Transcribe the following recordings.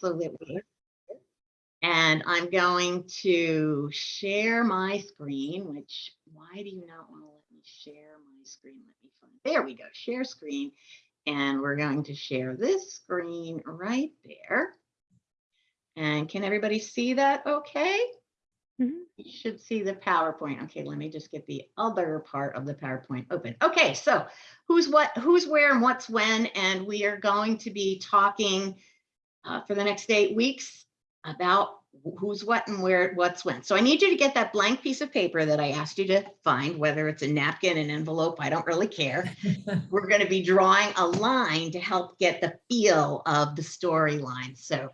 so that we and I'm going to share my screen, which why do you not want to let me share my screen? Let me find, there we go, share screen. And we're going to share this screen right there. And can everybody see that okay? Mhm. You should see the PowerPoint. Okay, let me just get the other part of the PowerPoint open. Okay, so who's what, who's where and what's when, and we are going to be talking uh, for the next eight weeks about who's what and where, what's when. So I need you to get that blank piece of paper that I asked you to find, whether it's a napkin, an envelope, I don't really care. We're going to be drawing a line to help get the feel of the storyline. So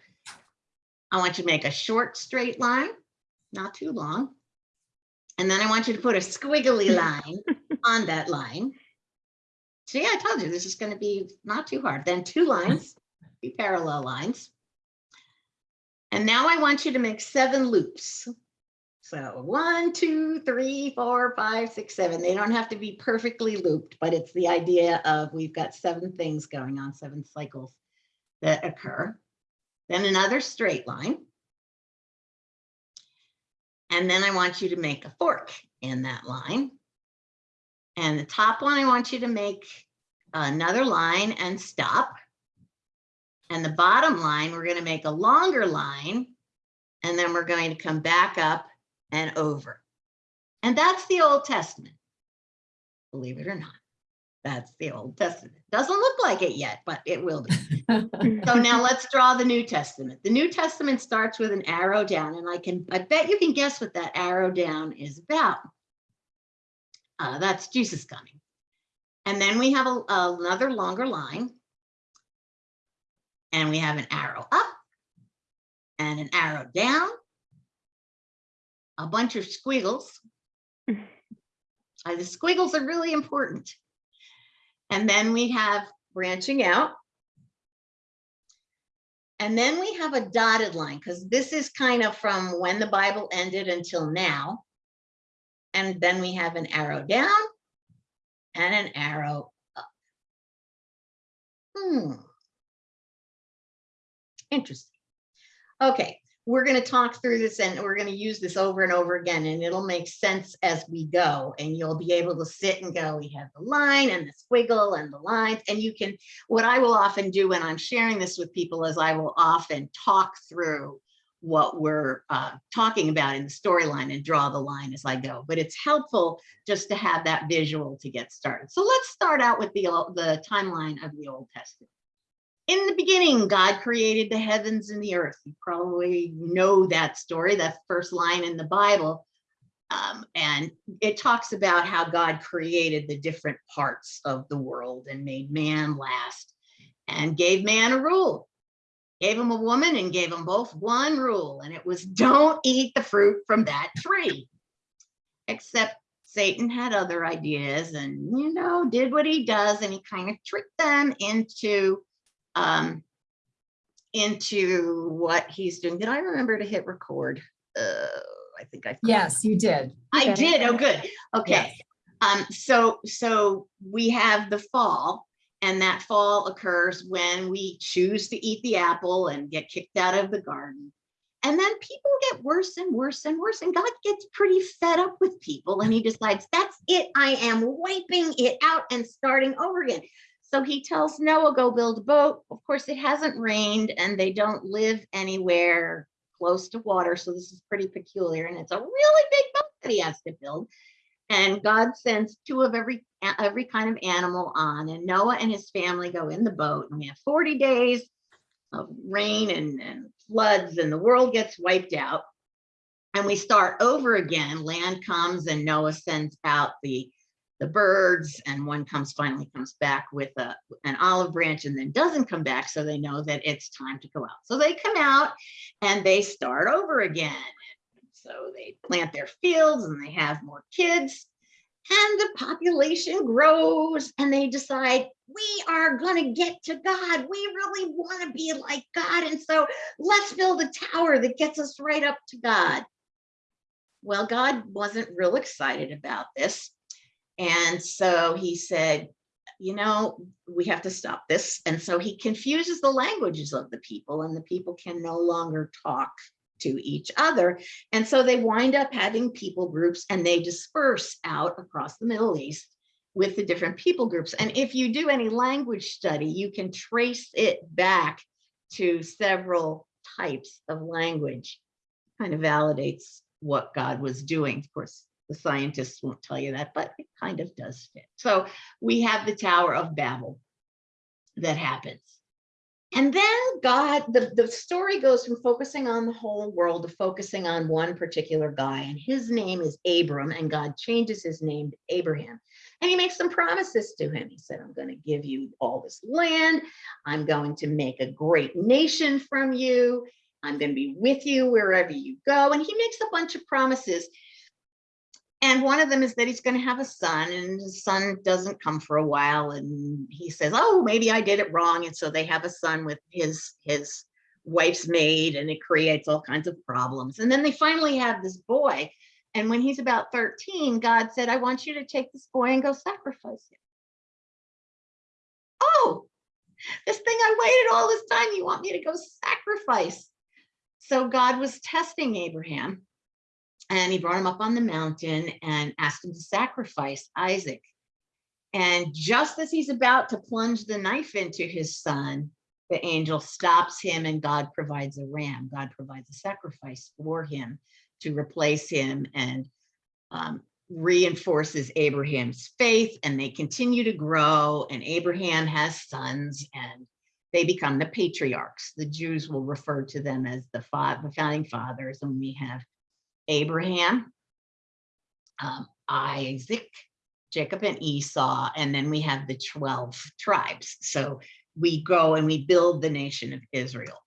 I want you to make a short straight line, not too long. And then I want you to put a squiggly line on that line. See, I told you this is going to be not too hard. Then two lines, two parallel lines. And now I want you to make seven loops. So one, two, three, four, five, six, seven. They don't have to be perfectly looped, but it's the idea of we've got seven things going on, seven cycles that occur. Then another straight line. And then I want you to make a fork in that line. And the top one, I want you to make another line and stop. And the bottom line, we're going to make a longer line. And then we're going to come back up and over. And that's the Old Testament. Believe it or not. That's the Old Testament. Doesn't look like it yet, but it will be. So now let's draw the New Testament. The New Testament starts with an arrow down, and I can, I bet you can guess what that arrow down is about. Uh, that's Jesus coming. And then we have a, another longer line. And we have an arrow up and an arrow down. A bunch of squiggles. Uh, the squiggles are really important. And then we have branching out. And then we have a dotted line because this is kind of from when the Bible ended until now. And then we have an arrow down and an arrow up. Hmm. Interesting. Okay, we're going to talk through this and we're going to use this over and over again and it'll make sense as we go. And you'll be able to sit and go we have the line and the squiggle and the lines. And you can what I will often do when I'm sharing this with people is I will often talk through what we're uh, talking about in the storyline and draw the line as I go. But it's helpful just to have that visual to get started. So let's start out with the the timeline of the Old Testament in the beginning, God created the heavens and the earth. You probably know that story, that first line in the Bible. Um, and it talks about how God created the different parts of the world and made man last and gave man a rule. Gave him a woman and gave them both one rule, and it was don't eat the fruit from that tree. Except Satan had other ideas and, you know, did what he does, and he kind of tricked them into um, into what he's doing. Did I remember to hit record? Uh, I think I. Yes, you did. I Okay. did. Oh, good. Okay. Um, so, so we have the fall and that fall occurs when we choose to eat the apple and get kicked out of the garden. And then people get worse and worse and worse and God gets pretty fed up with people and he decides that's it. I am wiping it out and starting over again. So he tells Noah, go build a boat. Of course, it hasn't rained and they don't live anywhere close to water. So this is pretty peculiar. And it's a really big boat that he has to build. And God sends two of every every kind of animal on. And Noah and his family go in the boat. And we have 40 days of rain and, and floods, and the world gets wiped out. And we start over again. Land comes and Noah sends out the the birds and one comes finally comes back with a an olive branch and then doesn't come back so they know that it's time to go out. So they come out and they start over again. So they plant their fields and they have more kids and the population grows and they decide we are going to get to god. We really want to be like god and so let's build a tower that gets us right up to god. Well god wasn't real excited about this and so he said, you know, we have to stop this. And so he confuses the languages of the people and the people can no longer talk to each other. And so they wind up having people groups and they disperse out across the Middle East with the different people groups. And if you do any language study, you can trace it back to several types of language. Kind of validates what God was doing. Of course, the scientists won't tell you that, but it kind of does fit. So we have the Tower of Babel that happens. And then God, the, the story goes from focusing on the whole world to focusing on one particular guy. And his name is Abram, and God changes his name to Abraham. And he makes some promises to him. He said, I'm going to give you all this land. I'm going to make a great nation from you. I'm going to be with you wherever you go. And he makes a bunch of promises. And one of them is that he's going to have a son and his son doesn't come for a while. And he says, oh, maybe I did it wrong. And so they have a son with his, his wife's maid and it creates all kinds of problems. And then they finally have this boy. And when he's about 13, God said, I want you to take this boy and go sacrifice him. Oh, this thing I waited all this time. You want me to go sacrifice? So God was testing Abraham and he brought him up on the mountain and asked him to sacrifice Isaac. And just as he's about to plunge the knife into his son, the angel stops him and God provides a ram. God provides a sacrifice for him to replace him and um, reinforces Abraham's faith and they continue to grow and Abraham has sons and they become the patriarchs. The Jews will refer to them as the, the founding fathers and we have Abraham, um, Isaac, Jacob and Esau, and then we have the 12 tribes. So we go and we build the nation of Israel.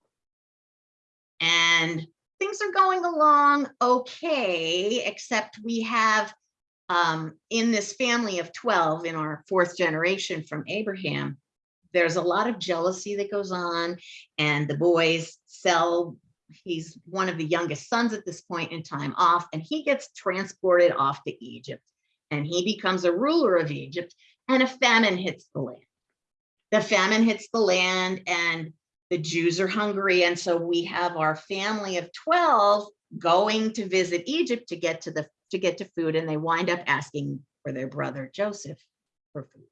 And things are going along okay, except we have um, in this family of 12 in our fourth generation from Abraham, there's a lot of jealousy that goes on and the boys sell he's one of the youngest sons at this point in time off and he gets transported off to Egypt and he becomes a ruler of Egypt and a famine hits the land. The famine hits the land and the Jews are hungry. And so we have our family of 12 going to visit Egypt to get to the to get to food and they wind up asking for their brother Joseph for food.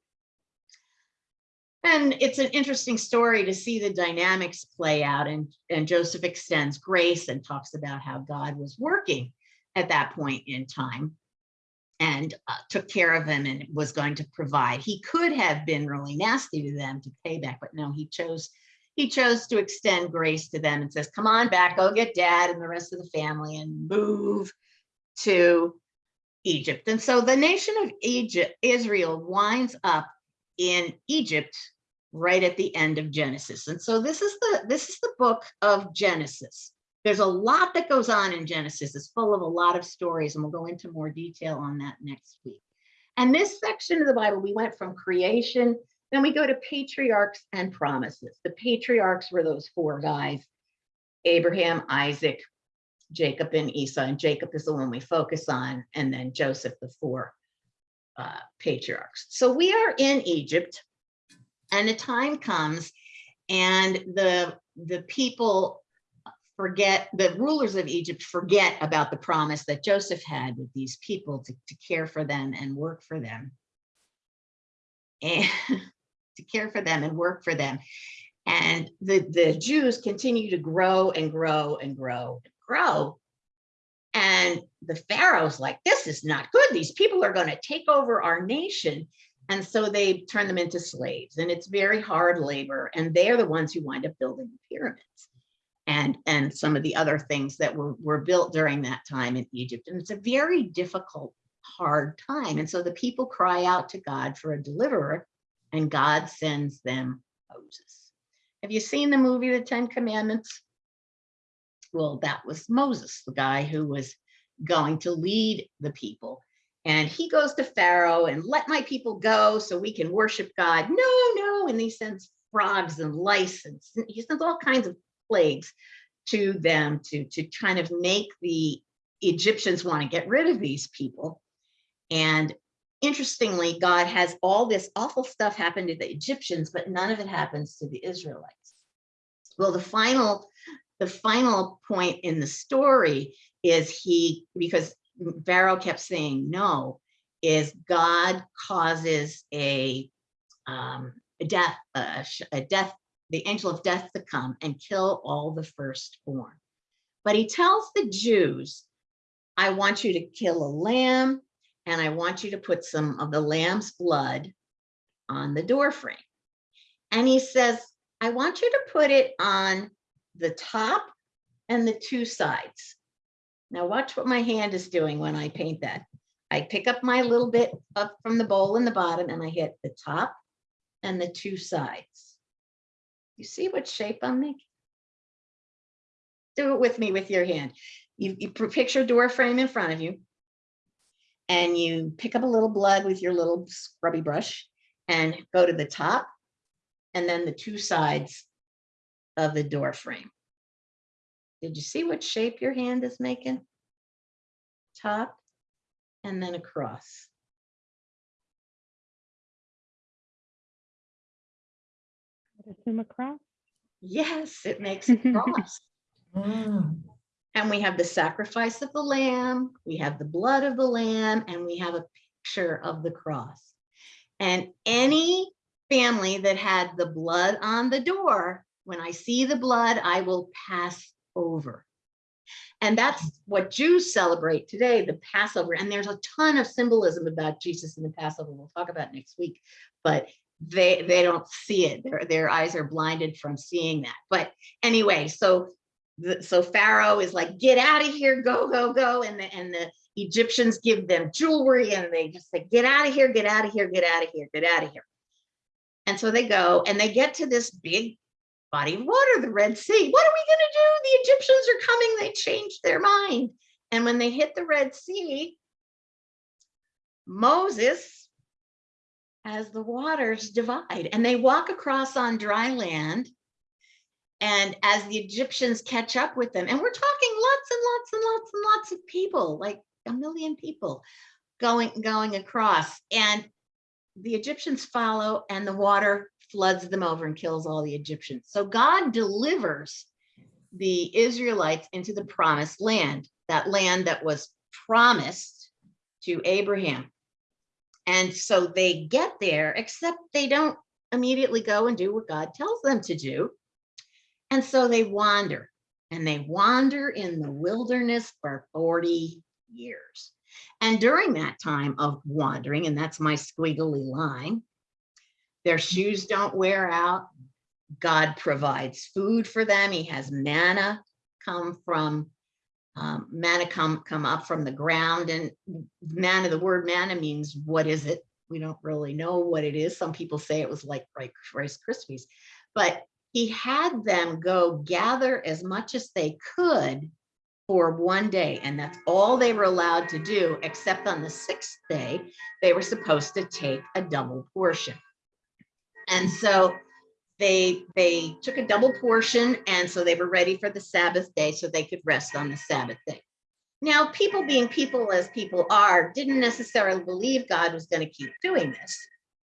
And it's an interesting story to see the dynamics play out and, and Joseph extends grace and talks about how God was working at that point in time and uh, took care of them and was going to provide. He could have been really nasty to them to pay back, but no, he chose he chose to extend grace to them and says, come on back, go get dad and the rest of the family and move to Egypt. And so the nation of Egypt, Israel winds up in Egypt right at the end of Genesis. And so this is the this is the book of Genesis. There's a lot that goes on in Genesis. It's full of a lot of stories and we'll go into more detail on that next week. And this section of the Bible, we went from creation, then we go to patriarchs and promises. The patriarchs were those four guys, Abraham, Isaac, Jacob, and Esau. And Jacob is the one we focus on, and then Joseph, the four uh, patriarchs. So we are in Egypt and a time comes and the, the people forget, the rulers of Egypt forget about the promise that Joseph had with these people to, to care for them and work for them. And to care for them and work for them. And the, the Jews continue to grow and grow and grow and grow and the Pharaoh's like, this is not good. These people are going to take over our nation. And so they turn them into slaves and it's very hard labor. And they're the ones who wind up building the pyramids and, and some of the other things that were, were built during that time in Egypt. And it's a very difficult, hard time. And so the people cry out to God for a deliverer and God sends them Moses. Have you seen the movie, The Ten Commandments? Well, that was Moses, the guy who was going to lead the people. And he goes to Pharaoh and let my people go so we can worship God. No, no. And he sends frogs and lice and he sends all kinds of plagues to them to, to kind of make the Egyptians want to get rid of these people. And interestingly, God has all this awful stuff happen to the Egyptians, but none of it happens to the Israelites. Well, the final, the final point in the story is he, because Pharaoh kept saying no, is God causes a, um, a death, a, a death, the angel of death to come and kill all the firstborn. But he tells the Jews, I want you to kill a lamb and I want you to put some of the lamb's blood on the door frame. And he says, I want you to put it on the top and the two sides. Now watch what my hand is doing when I paint that. I pick up my little bit up from the bowl in the bottom and I hit the top and the two sides. You see what shape I'm making? Do it with me with your hand. You, you picture door frame in front of you. And you pick up a little blood with your little scrubby brush and go to the top and then the two sides of the door frame. Did you see what shape your hand is making? Top and then across. Assume a cross. Yes, it makes a cross. Mm. And we have the sacrifice of the lamb, we have the blood of the lamb, and we have a picture of the cross. And any family that had the blood on the door, when I see the blood, I will pass over. And that's what Jews celebrate today, the Passover. And there's a ton of symbolism about Jesus and the Passover. We'll talk about next week, but they they don't see it. Their their eyes are blinded from seeing that. But anyway, so the, so Pharaoh is like, get out of here, go, go, go. And the, and the Egyptians give them jewelry and they just say, get out of here, get out of here, get out of here, get out of here. And so they go and they get to this big body of water, the Red Sea. What are we going to do? The Egyptians are coming. They changed their mind. And when they hit the Red Sea, Moses has the waters divide and they walk across on dry land and as the Egyptians catch up with them, and we're talking lots and lots and lots and lots of people, like a million people going going across, and the Egyptians follow, and the water floods them over and kills all the Egyptians. So God delivers the Israelites into the promised land, that land that was promised to Abraham. And so they get there, except they don't immediately go and do what God tells them to do. And so they wander and they wander in the wilderness for 40 years. And during that time of wandering, and that's my squiggly line, their shoes don't wear out. God provides food for them. He has manna come from um, manna come come up from the ground. And manna the word manna means what is it? We don't really know what it is. Some people say it was like rice krispies. But he had them go gather as much as they could for one day. And that's all they were allowed to do except on the sixth day they were supposed to take a double portion and so they they took a double portion and so they were ready for the sabbath day so they could rest on the sabbath day. Now people being people as people are didn't necessarily believe god was going to keep doing this.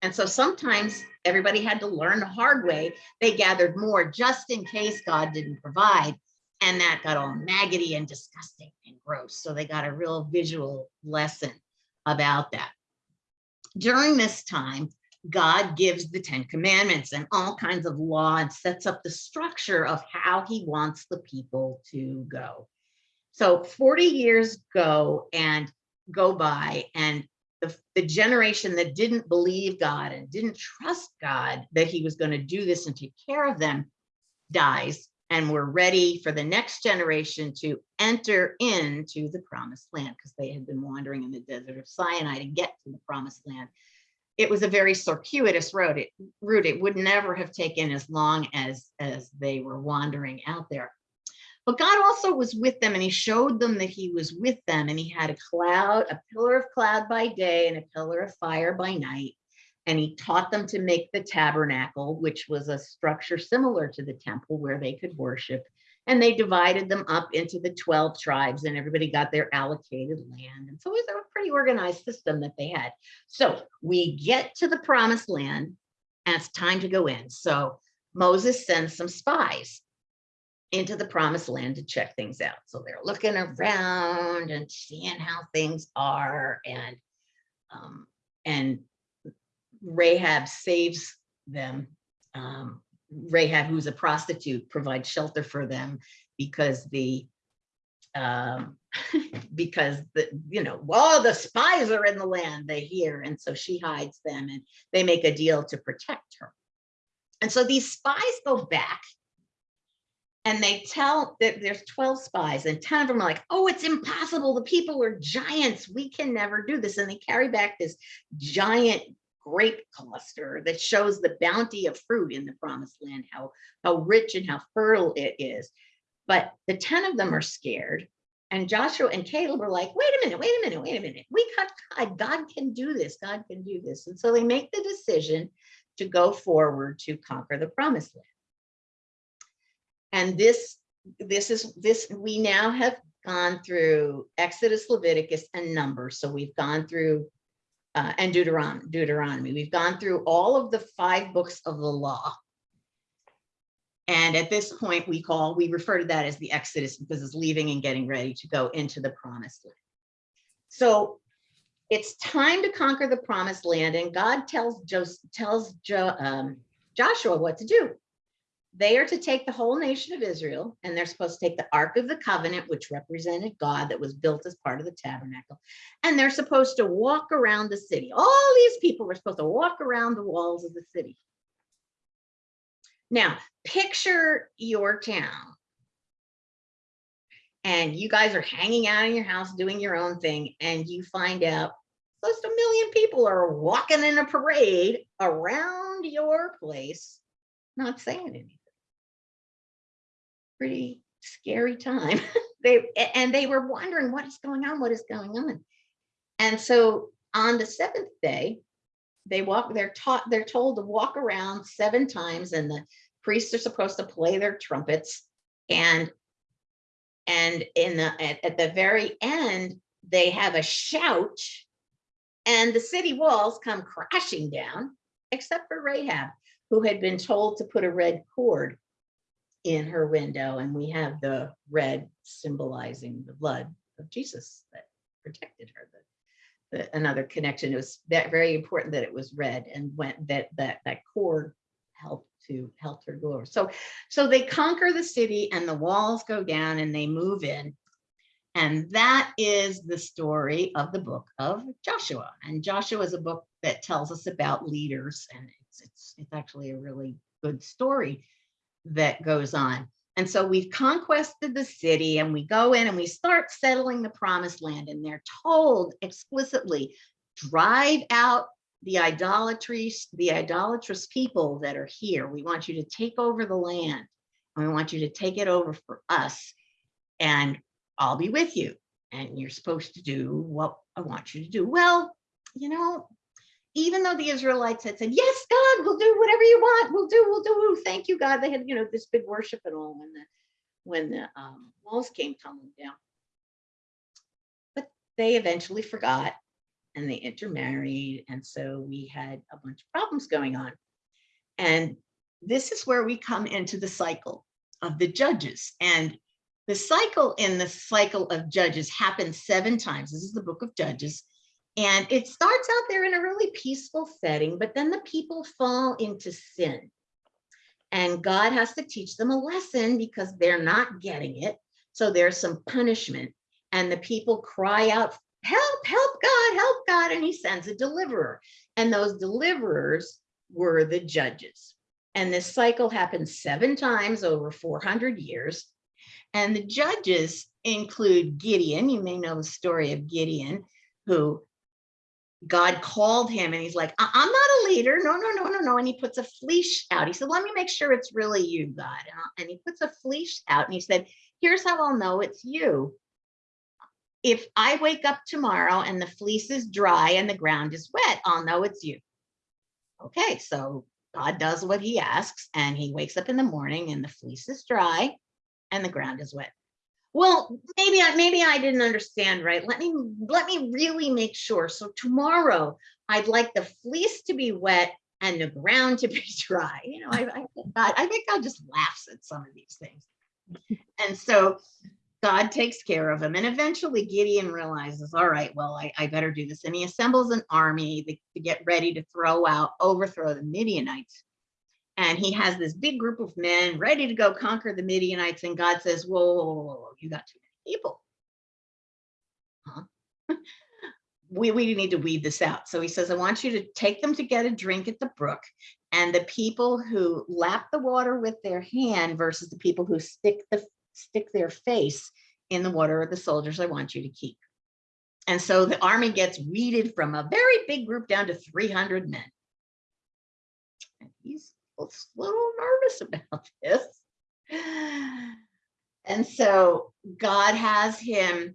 And so sometimes everybody had to learn the hard way. They gathered more just in case god didn't provide and that got all maggoty and disgusting and gross. So they got a real visual lesson about that. During this time God gives the Ten Commandments and all kinds of law and sets up the structure of how he wants the people to go. So 40 years go and go by and the, the generation that didn't believe God and didn't trust God that he was going to do this and take care of them dies and we're ready for the next generation to enter into the promised land because they had been wandering in the desert of Sinai to get to the promised land it was a very circuitous road. It, route. It would never have taken as long as, as they were wandering out there. But God also was with them and he showed them that he was with them and he had a cloud, a pillar of cloud by day and a pillar of fire by night. And he taught them to make the tabernacle, which was a structure similar to the temple where they could worship. And they divided them up into the 12 tribes and everybody got their allocated land. And so it was a pretty organized system that they had. So we get to the promised land and it's time to go in. So Moses sends some spies into the promised land to check things out. So they're looking around and seeing how things are and um, and Rahab saves them. Um, Rahab, who's a prostitute, provides shelter for them because the um, because the you know well the spies are in the land they hear and so she hides them and they make a deal to protect her. And so these spies go back and they tell that there's 12 spies and 10 of them are like oh it's impossible the people are giants we can never do this and they carry back this giant grape cluster that shows the bounty of fruit in the promised land how how rich and how fertile it is but the 10 of them are scared and Joshua and Caleb were like, wait a minute, wait a minute, wait a minute. We got God. God can do this. God can do this. And so they make the decision to go forward to conquer the promised land. And this, this is this, we now have gone through Exodus, Leviticus, and Numbers. So we've gone through uh, and Deuteronomy, Deuteronomy. We've gone through all of the five books of the law. And at this point, we call, we refer to that as the Exodus because it's leaving and getting ready to go into the promised land. So it's time to conquer the promised land and God tells, Jos tells jo um, Joshua what to do. They are to take the whole nation of Israel and they're supposed to take the Ark of the Covenant, which represented God that was built as part of the tabernacle. And they're supposed to walk around the city. All these people were supposed to walk around the walls of the city. Now, picture your town. And you guys are hanging out in your house doing your own thing, and you find out close to a million people are walking in a parade around your place, not saying anything. Pretty scary time. they and they were wondering what is going on, what is going on. And so on the seventh day, they walk, they're taught, they're told to walk around seven times and the priests are supposed to play their trumpets and and in the at, at the very end they have a shout and the city walls come crashing down except for Rahab who had been told to put a red cord in her window and we have the red symbolizing the blood of Jesus that protected her the, the another connection it was that very important that it was red and went that that that cord helped to help her go over. So, so they conquer the city and the walls go down and they move in. And that is the story of the book of Joshua. And Joshua is a book that tells us about leaders and it's, it's, it's actually a really good story that goes on. And so we've conquested the city and we go in and we start settling the promised land and they're told explicitly, drive out the idolatries, the idolatrous people that are here. We want you to take over the land. And we want you to take it over for us. And I'll be with you. And you're supposed to do what I want you to do. Well, you know, even though the Israelites had said, yes, God, we'll do whatever you want. We'll do, we'll do. Thank you, God. They had, you know, this big worship and all when the when the um, walls came tumbling down. But they eventually forgot and they intermarried. And so we had a bunch of problems going on. And this is where we come into the cycle of the judges. And the cycle in the cycle of judges happens seven times. This is the book of Judges. And it starts out there in a really peaceful setting, but then the people fall into sin. And God has to teach them a lesson because they're not getting it. So there's some punishment. And the people cry out help, help God, help God. And he sends a deliverer. And those deliverers were the judges. And this cycle happened seven times over 400 years. And the judges include Gideon. You may know the story of Gideon, who God called him and he's like, I'm not a leader. No, no, no, no, no. And he puts a fleece out. He said, let me make sure it's really you, God. And he puts a fleece out and he said, here's how I'll know it's you if I wake up tomorrow and the fleece is dry and the ground is wet, I'll know it's you. Okay, so God does what he asks and he wakes up in the morning and the fleece is dry and the ground is wet. Well, maybe I, maybe I didn't understand right. Let me, let me really make sure. So tomorrow, I'd like the fleece to be wet and the ground to be dry. You know, I, I, think God, I think God just laughs at some of these things. And so God takes care of him. And eventually Gideon realizes, all right, well, I, I better do this. And he assembles an army to, to get ready to throw out, overthrow the Midianites. And he has this big group of men ready to go conquer the Midianites. And God says, whoa, whoa, whoa, whoa, you got too many people. Huh? we, we need to weed this out. So he says, I want you to take them to get a drink at the brook. And the people who lap the water with their hand versus the people who stick the stick their face in the water are the soldiers I want you to keep. And so the army gets weeded from a very big group down to 300 men. And he's a little nervous about this. And so God has him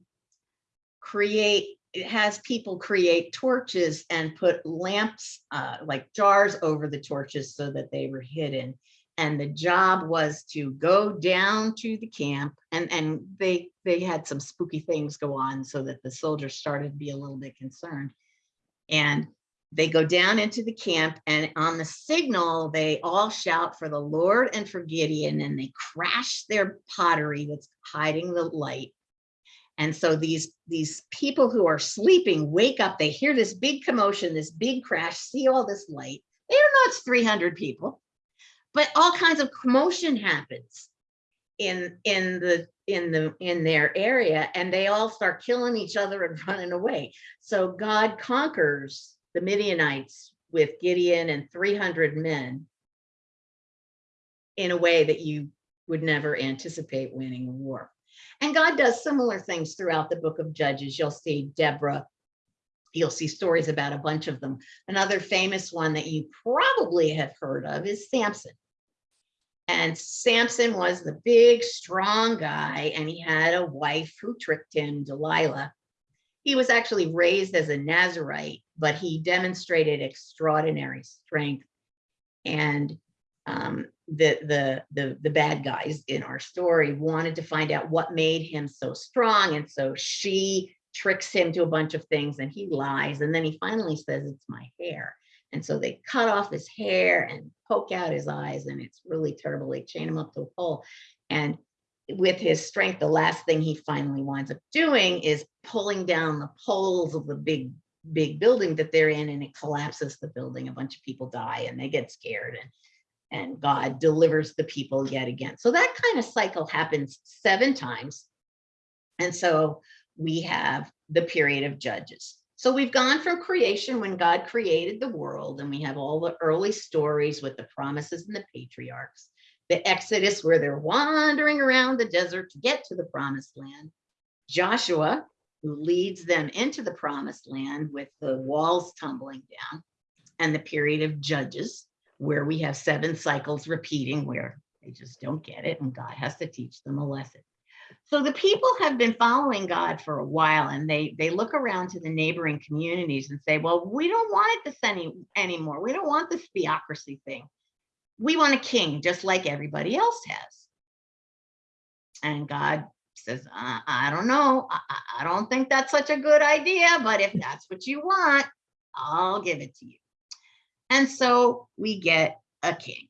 create, has people create torches and put lamps, uh, like jars over the torches so that they were hidden. And the job was to go down to the camp and, and they, they had some spooky things go on so that the soldiers started to be a little bit concerned. And they go down into the camp and on the signal, they all shout for the Lord and for Gideon and they crash their pottery that's hiding the light. And so these, these people who are sleeping wake up, they hear this big commotion, this big crash, see all this light. They don't know it's 300 people, but all kinds of commotion happens in, in the, in the, in their area and they all start killing each other and running away. So God conquers the Midianites with Gideon and 300 men in a way that you would never anticipate winning a war. And God does similar things throughout the book of Judges. You'll see Deborah, you'll see stories about a bunch of them. Another famous one that you probably have heard of is Samson. And Samson was the big, strong guy, and he had a wife who tricked him, Delilah. He was actually raised as a Nazarite, but he demonstrated extraordinary strength. And um, the, the, the, the bad guys in our story wanted to find out what made him so strong. And so she tricks him to a bunch of things and he lies. And then he finally says, it's my hair. And so they cut off his hair and poke out his eyes and it's really terrible. They chain him up to a pole. And with his strength, the last thing he finally winds up doing is pulling down the poles of the big, big building that they're in and it collapses the building. A bunch of people die and they get scared and and God delivers the people yet again. So that kind of cycle happens seven times. And so we have the period of judges. So we've gone from creation when God created the world and we have all the early stories with the promises and the patriarchs, the Exodus where they're wandering around the desert to get to the promised land, Joshua who leads them into the promised land with the walls tumbling down and the period of judges where we have seven cycles repeating where they just don't get it and God has to teach them a lesson. So the people have been following God for a while and they they look around to the neighboring communities and say, well, we don't want it this any anymore. We don't want this theocracy thing. We want a king just like everybody else has. And God says, I, I don't know. I, I don't think that's such a good idea, but if that's what you want, I'll give it to you. And so we get a king.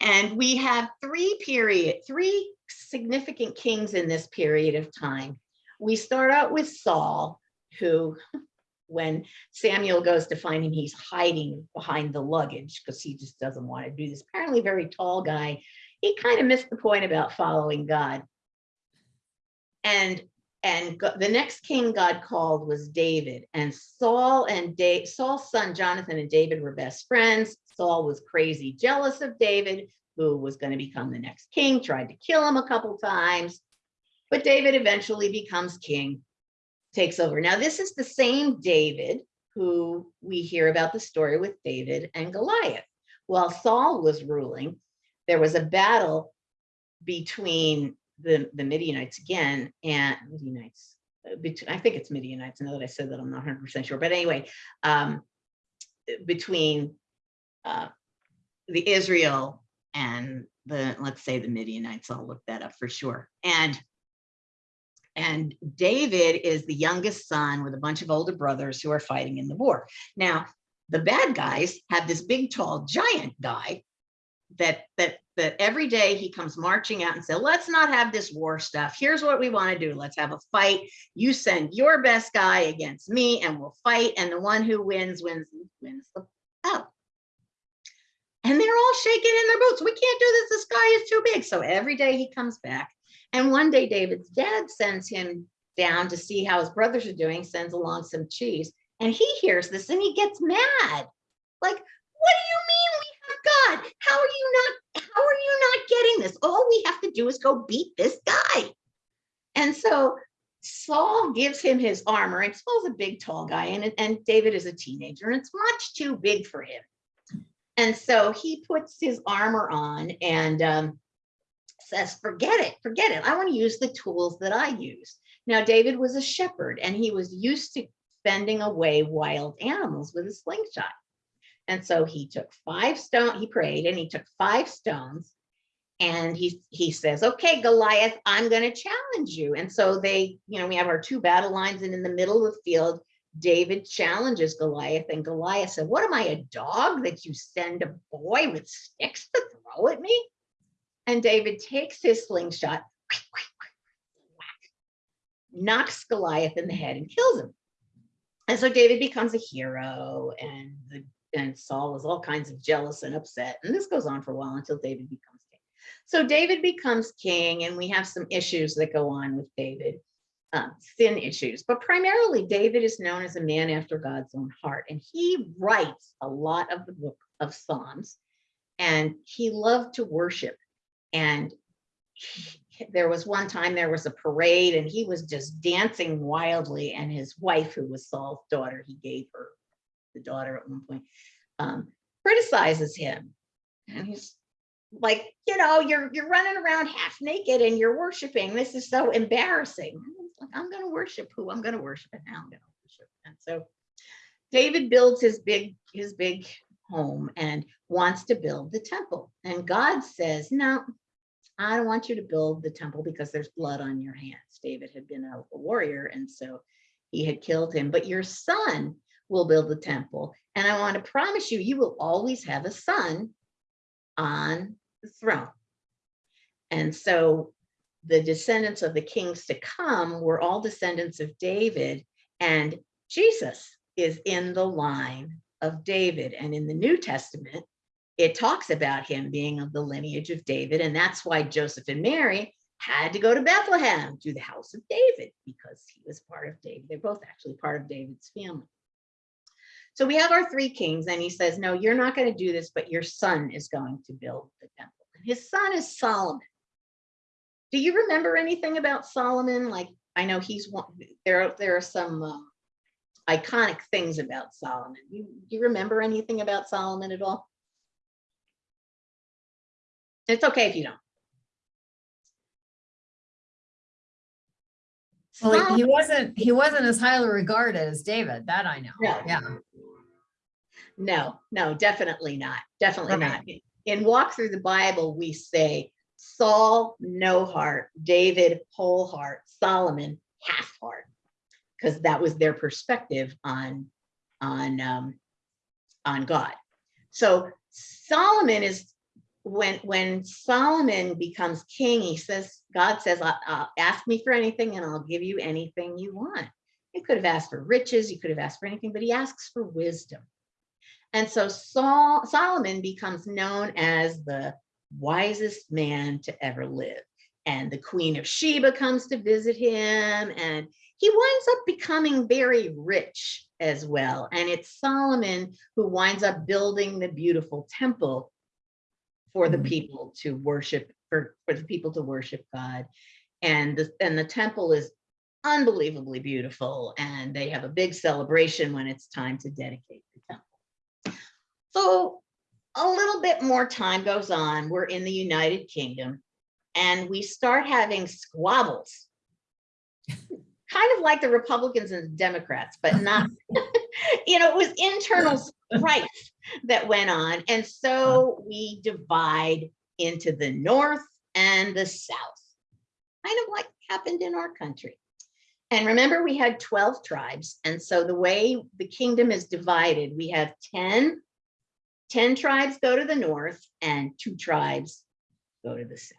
And we have three period, three significant kings in this period of time. We start out with Saul, who when Samuel goes to find him, he's hiding behind the luggage because he just doesn't want to do this. Apparently very tall guy. He kind of missed the point about following God. And and the next king God called was David and Saul and da Saul's son Jonathan and David were best friends. Saul was crazy jealous of David, who was going to become the next king, tried to kill him a couple times, but David eventually becomes king, takes over. Now, this is the same David who we hear about the story with David and Goliath. While Saul was ruling, there was a battle between the, the Midianites again, and Midianites, uh, between, I think it's Midianites, now that I said that, I'm not 100% sure, but anyway, um, between uh, the Israel and the, let's say the Midianites, I'll look that up for sure. And and David is the youngest son with a bunch of older brothers who are fighting in the war. Now, the bad guys have this big, tall, giant guy that that that every day he comes marching out and said, let's not have this war stuff. Here's what we want to do. Let's have a fight. You send your best guy against me and we'll fight. And the one who wins, wins, wins the battle. And they're all shaking in their boots. We can't do this. This guy is too big. So every day he comes back. And one day David's dad sends him down to see how his brothers are doing, sends along some cheese. And he hears this and he gets mad. Like, what do you mean we have God? How are you not, how are you not getting this? All we have to do is go beat this guy. And so Saul gives him his armor and Saul's a big, tall guy and, and David is a teenager and it's much too big for him. And so he puts his armor on and um, says, forget it, forget it. I want to use the tools that I use. Now, David was a shepherd and he was used to fending away wild animals with a slingshot. And so he took five stone, he prayed and he took five stones and he, he says, okay, Goliath, I'm going to challenge you. And so they, you know, we have our two battle lines and in the middle of the field, David challenges Goliath and Goliath said, what am I, a dog that you send a boy with sticks to throw at me? And David takes his slingshot, knocks Goliath in the head and kills him. And so David becomes a hero and the and Saul is all kinds of jealous and upset. And this goes on for a while until David becomes king. So David becomes king and we have some issues that go on with David, um, sin issues, but primarily David is known as a man after God's own heart. And he writes a lot of the book of Psalms and he loved to worship. And he- there was one time there was a parade and he was just dancing wildly and his wife, who was Saul's daughter, he gave her the daughter at one point, um, criticizes him. And he's like, you know, you're you're running around half naked and you're worshiping. This is so embarrassing. Like, I'm gonna worship who I'm gonna worship and now I'm gonna worship. And so David builds his big, his big home and wants to build the temple. And God says, no, I don't want you to build the temple because there's blood on your hands. David had been a, a warrior and so he had killed him, but your son will build the temple. And I want to promise you, you will always have a son on the throne. And so the descendants of the kings to come were all descendants of David and Jesus is in the line of David. And in the New Testament, it talks about him being of the lineage of David. And that's why Joseph and Mary had to go to Bethlehem to the house of David because he was part of David. They're both actually part of David's family. So we have our three kings and he says, no, you're not going to do this, but your son is going to build the temple. And his son is Solomon. Do you remember anything about Solomon? Like, I know he's one, there, there are some uh, iconic things about Solomon. You, do you remember anything about Solomon at all? It's okay if you don't. Well, he- wasn't, he wasn't as highly regarded as David, that I know. No. Yeah, No, no, definitely not. Definitely Right. not. In Walk Through the Bible, we say Saul, no heart, David, whole heart, Solomon, half heart. Because that was their perspective on, on, um, on God. So Solomon is, when, when Solomon becomes king, he says, God says, "Uh, uh, ask me for anything and I'll give you anything you want. He could have asked for riches, he could have asked for anything, but he asks for wisdom. And so Saul, Solomon becomes known as the wisest man to ever live. And the Queen of Sheba comes to visit him and he winds up becoming very rich as well. And it's Solomon who winds up building the beautiful temple for the Mhm. people to worship, for, for the people to worship God. And the, and the temple is unbelievably beautiful and they have a big celebration when it's time to dedicate the temple. So a little bit more time goes on. We're in the United Kingdom and we start having squabbles. Kind of like the Republicans and the Democrats, but not, you know, it was internal strife that went on. And so uh-huh. we divide into the North and the South. Kind of like happened in our country. And remember, we had 12 tribes. And so the way the kingdom is divided, we have 10, 10 tribes go to the north and two tribes go to the south.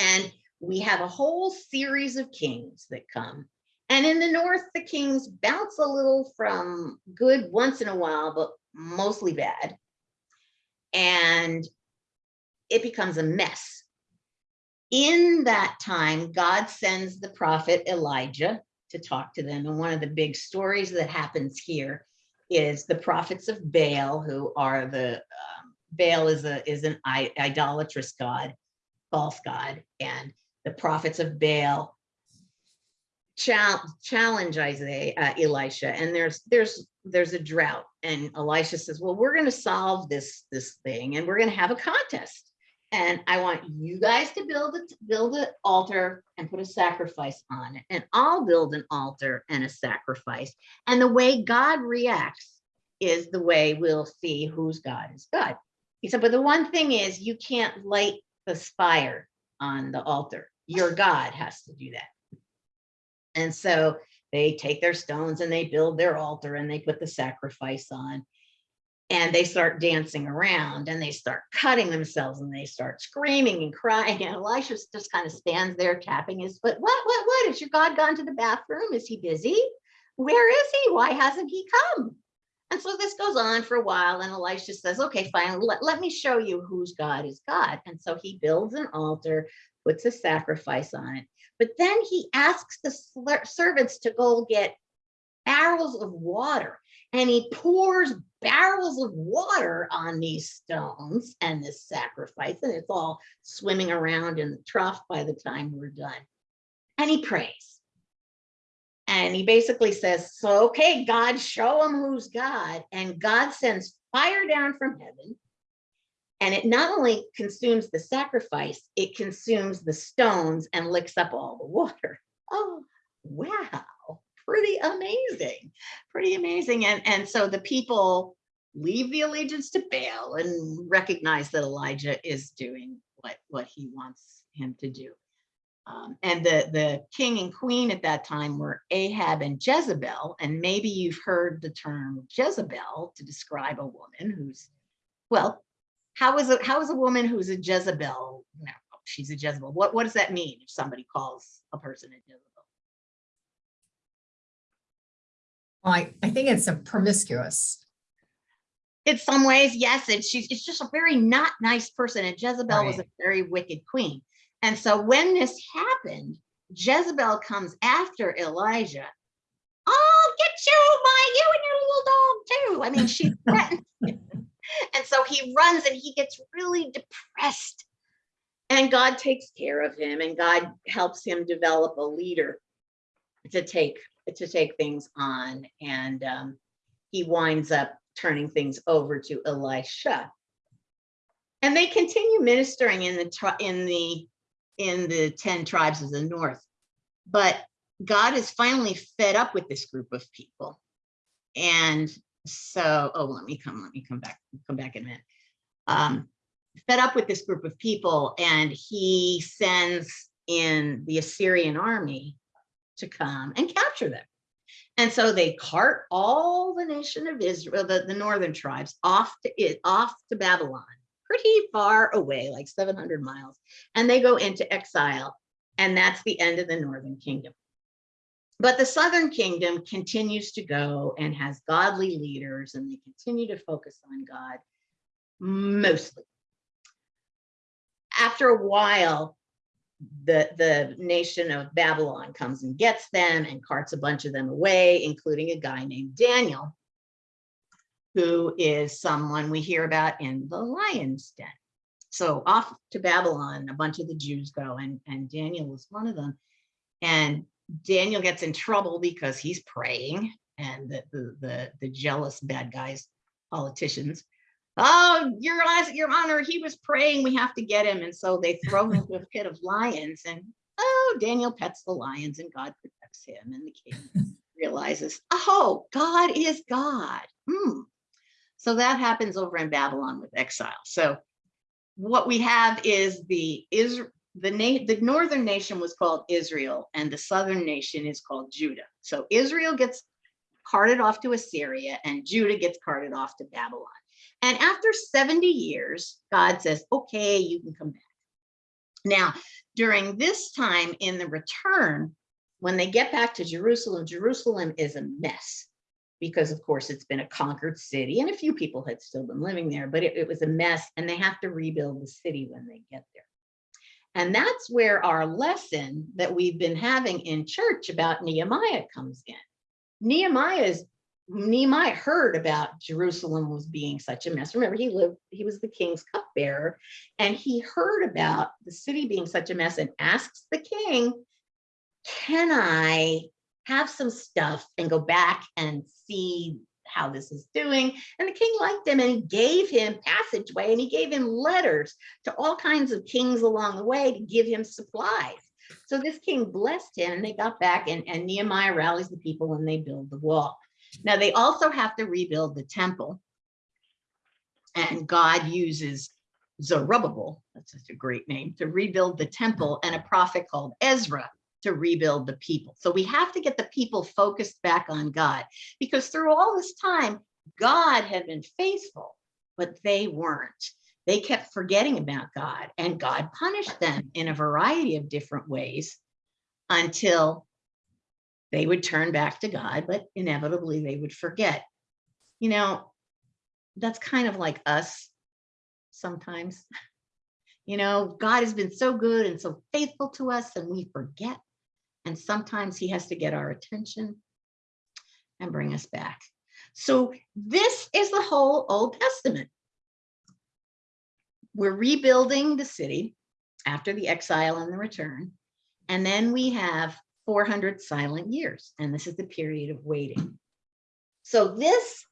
And we have a whole series of kings that come. And in the north, the kings bounce a little from good once in a while, but mostly bad. And it becomes a mess. In that time, God sends the prophet Elijah to talk to them. And one of the big stories that happens here is the prophets of Baal, who are the, um, Baal is a, is an idolatrous god, false god. And the prophets of Baal challenge Isaiah, uh, Elisha, and there's, there's, there's a drought. And Elisha says, well, we're gonna solve this, this thing and we're gonna have a contest. And I want you guys to build a, build an altar and put a sacrifice on it. And I'll build an altar and a sacrifice. And the way God reacts is the way we'll see whose God is God. He said, but the one thing is you can't light the fire on the altar. Your God has to do that. And so they take their stones and they build their altar and they put the sacrifice on. And they start dancing around and they start cutting themselves and they start screaming and crying. And Elisha just kind of stands there tapping his foot. What, what, what? Has your God gone to the bathroom? Is he busy? Where is he? Why hasn't he come? And so this goes on for a while and Elisha says, okay, fine, let, let me show you whose God is God. And so he builds an altar, puts a sacrifice on it. But then he asks the servants to go get barrels of water and he pours barrels of water on these stones and this sacrifice and it's all swimming around in the trough by the time we're done. And he prays. And he basically says, so, okay, God, show him who's God. And God sends fire down from heaven. And it not only consumes the sacrifice, it consumes the stones and licks up all the water. Oh, wow, pretty amazing, pretty amazing. And, and so the people leave the allegiance to Baal and recognize that Elijah is doing what, what he wants him to do. Um, and the, the king and queen at that time were Ahab and Jezebel. And maybe you've heard the term Jezebel to describe a woman who's, well, how is a, how is a woman who's a Jezebel? No, she's a Jezebel. What, what does that mean if somebody calls a person a Jezebel? Well, I, I think it's a promiscuous. In some ways, yes, and she's, it's just a very not nice person. And Jezebel was a very wicked queen. And so when this happened, Jezebel comes after Elijah. I'll get you, my, you and your little dog too. I mean, she threatens him. And so he runs and he gets really depressed. And God takes care of him and God helps him develop a leader to take, to take things on. And um, he winds up turning things over to Elisha. And they continue ministering in the, in the, in the 10 tribes of the north. But God is finally fed up with this group of people. And so, oh, let me come, let me come back, come back in a minute. Um, fed up with this group of people and he sends in the Assyrian army to come and capture them. And so they cart all the nation of Israel, the, the northern tribes off to off to Babylon, pretty far away, like 700 miles. And they go into exile. And that's the end of the northern kingdom. But the southern kingdom continues to go and has godly leaders and they continue to focus on God mostly. After a while, the, the nation of Babylon comes and gets them and carts a bunch of them away, including a guy named Daniel, who is someone we hear about in the lion's den. So off to Babylon, a bunch of the Jews go and, and Daniel was one of them. And Daniel gets in trouble because he's praying and the, the, the, the jealous bad guys, politicians, oh, your honor, your honor, he was praying, we have to get him. And so they throw him into a pit of lions and, oh, Daniel pets the lions and God protects him and the king realizes, oh, God is God. Hmm. So that happens over in Babylon with exile. So what we have is the Is the the northern nation was called Israel and the southern nation is called Judah. So Israel gets carted off to Assyria and Judah gets carted off to Babylon. And after 70 years, God says, okay, you can come back. Now, during this time in the return, when they get back to Jerusalem, Jerusalem is a mess because of course it's been a conquered city and a few people had still been living there, but it, it was a mess and they have to rebuild the city when they get there. And that's where our lesson that we've been having in church about Nehemiah comes in. Nehemiah's Nehemiah heard about Jerusalem was being such a mess. Remember, he lived, he was the king's cupbearer, and he heard about the city being such a mess and asks the king, Can I have some stuff and go back and see how this is doing? And the king liked him and he gave him passageway and he gave him letters to all kinds of kings along the way to give him supplies. So this king blessed him and they got back and, and Nehemiah rallies the people and they build the wall. Now they also have to rebuild the temple. And God uses Zerubbabel, that's such a great name, to rebuild the temple and a prophet called Ezra to rebuild the people. So we have to get the people focused back on God because through all this time, God had been faithful, but they weren't. They kept forgetting about God and God punished them in a variety of different ways until they would turn back to God, but inevitably they would forget. You know, that's kind of like us sometimes. You know, God has been so good and so faithful to us and we forget. And sometimes he has to get our attention and bring us back. So this is the whole Old Testament. We're rebuilding the city after the exile and the return. And then we have 400 silent years. And this is the period of waiting. So this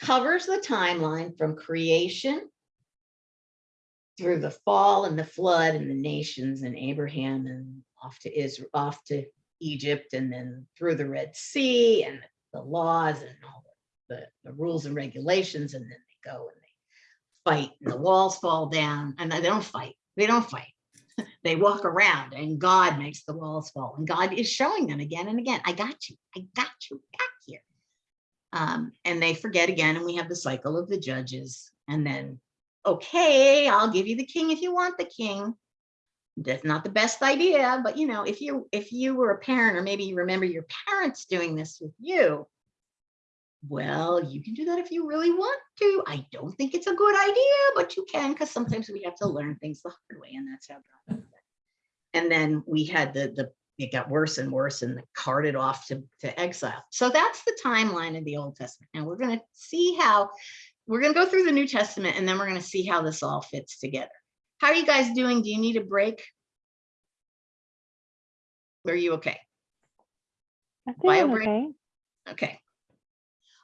covers the timeline from creation through the fall and the flood and the nations and Abraham and off to Israel, off to Egypt and then through the Red Sea and the laws and all the, the rules and regulations. And then they go and they fight and the walls fall down and they don't fight. They don't fight. they walk around and God makes the walls fall and God is showing them again and again. I got you. I got you back here. Um, and they forget again and we have the cycle of the judges and then okay, I'll give you the king if you want the king. That's not the best idea, but you know, if you if you were a parent or maybe you remember your parents doing this with you, well, you can do that if you really want to. I don't think it's a good idea, but you can because sometimes we have to learn things the hard way, and that's how God. And then we had the the it got worse and worse and carted off to, to exile. So that's the timeline of the Old Testament. And we're going to see how we're going to go through the New Testament and then we're going to see how this all fits together. How are you guys doing? Do you need a break? Are you okay? Bio doing break? okay. Okay.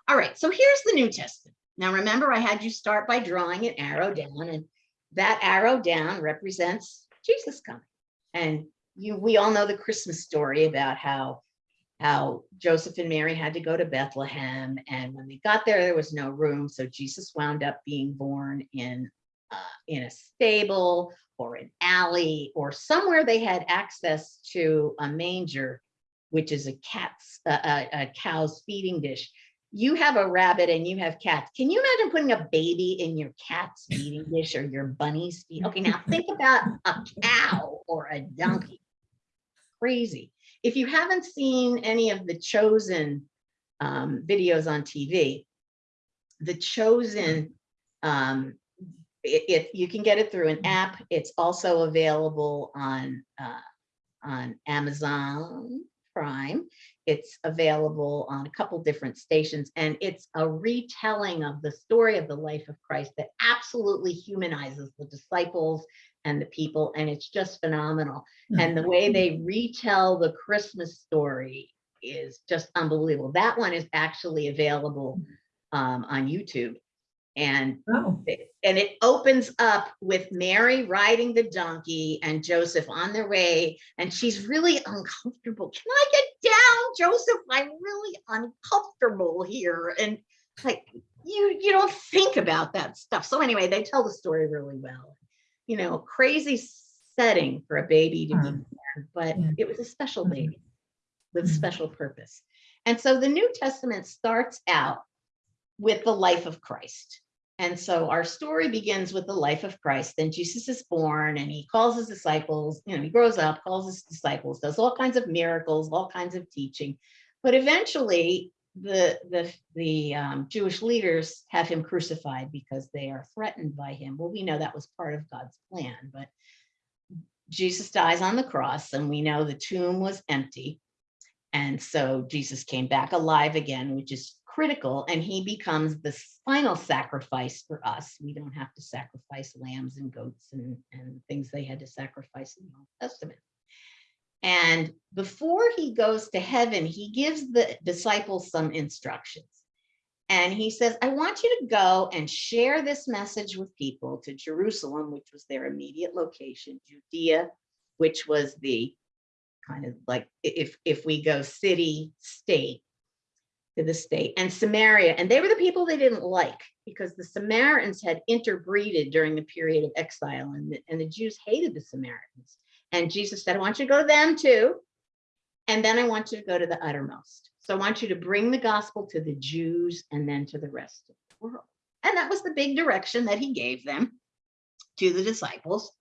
All right, so here's the New Testament. Now remember, I had you start by drawing an arrow down and that arrow down represents Jesus coming. And you, we all know the Christmas story about how how Joseph and Mary had to go to Bethlehem. And when they got there, there was no room. So Jesus wound up being born in, uh, in a stable or an alley or somewhere they had access to a manger, which is a cat's, a, a, a cow's feeding dish. You have a rabbit and you have cats. Can you imagine putting a baby in your cat's feeding dish or your bunny's feed? Okay, now think about a cow or a donkey. Crazy if you haven't seen any of the chosen um, videos on TV, the chosen, um, it, it- you can get it through an app. It's also available on uh, on Amazon Prime. It's available on a couple different stations, and it's a retelling of the story of the life of Christ that absolutely humanizes the disciples and the people, and it's just phenomenal. And the way they retell the Christmas story is just unbelievable. That one is actually available um, on YouTube. And Oh, and it opens up with Mary riding the donkey and Joseph on their way, and she's really uncomfortable. Can I get down, Joseph? I'm really uncomfortable here. And like you, you don't think about that stuff. So anyway, they tell the story really well. You know, crazy setting for a baby to be born, but it was a special Mhm. baby with Mhm. special purpose. And so the New Testament starts out with the life of Christ. And so our story begins with the life of Christ. Then Jesus is born and he calls his disciples, you know, he grows up, calls his disciples, does all kinds of miracles, all kinds of teaching. But eventually the the the um, Jewish leaders have him crucified because they are threatened by him. Well, we know that was part of God's plan, but Jesus dies on the cross and we know the tomb was empty. And so Jesus came back alive again, which is critical, and he becomes the final sacrifice for us. We don't have to sacrifice lambs and goats and, and things they had to sacrifice in the Old Testament. And before he goes to heaven, he gives the disciples some instructions. And he says, I want you to go and share this message with people to Jerusalem, which was their immediate location, Judea, which was the kind of like if if we go city state to the state and Samaria and they were the people they didn't like because the Samaritans had interbreeded during the period of exile and the, and the Jews hated the Samaritans and Jesus said I want you to go to them too and then I want you to go to the uttermost so I want you to bring the gospel to the Jews and then to the rest of the world and that was the big direction that he gave them to the disciples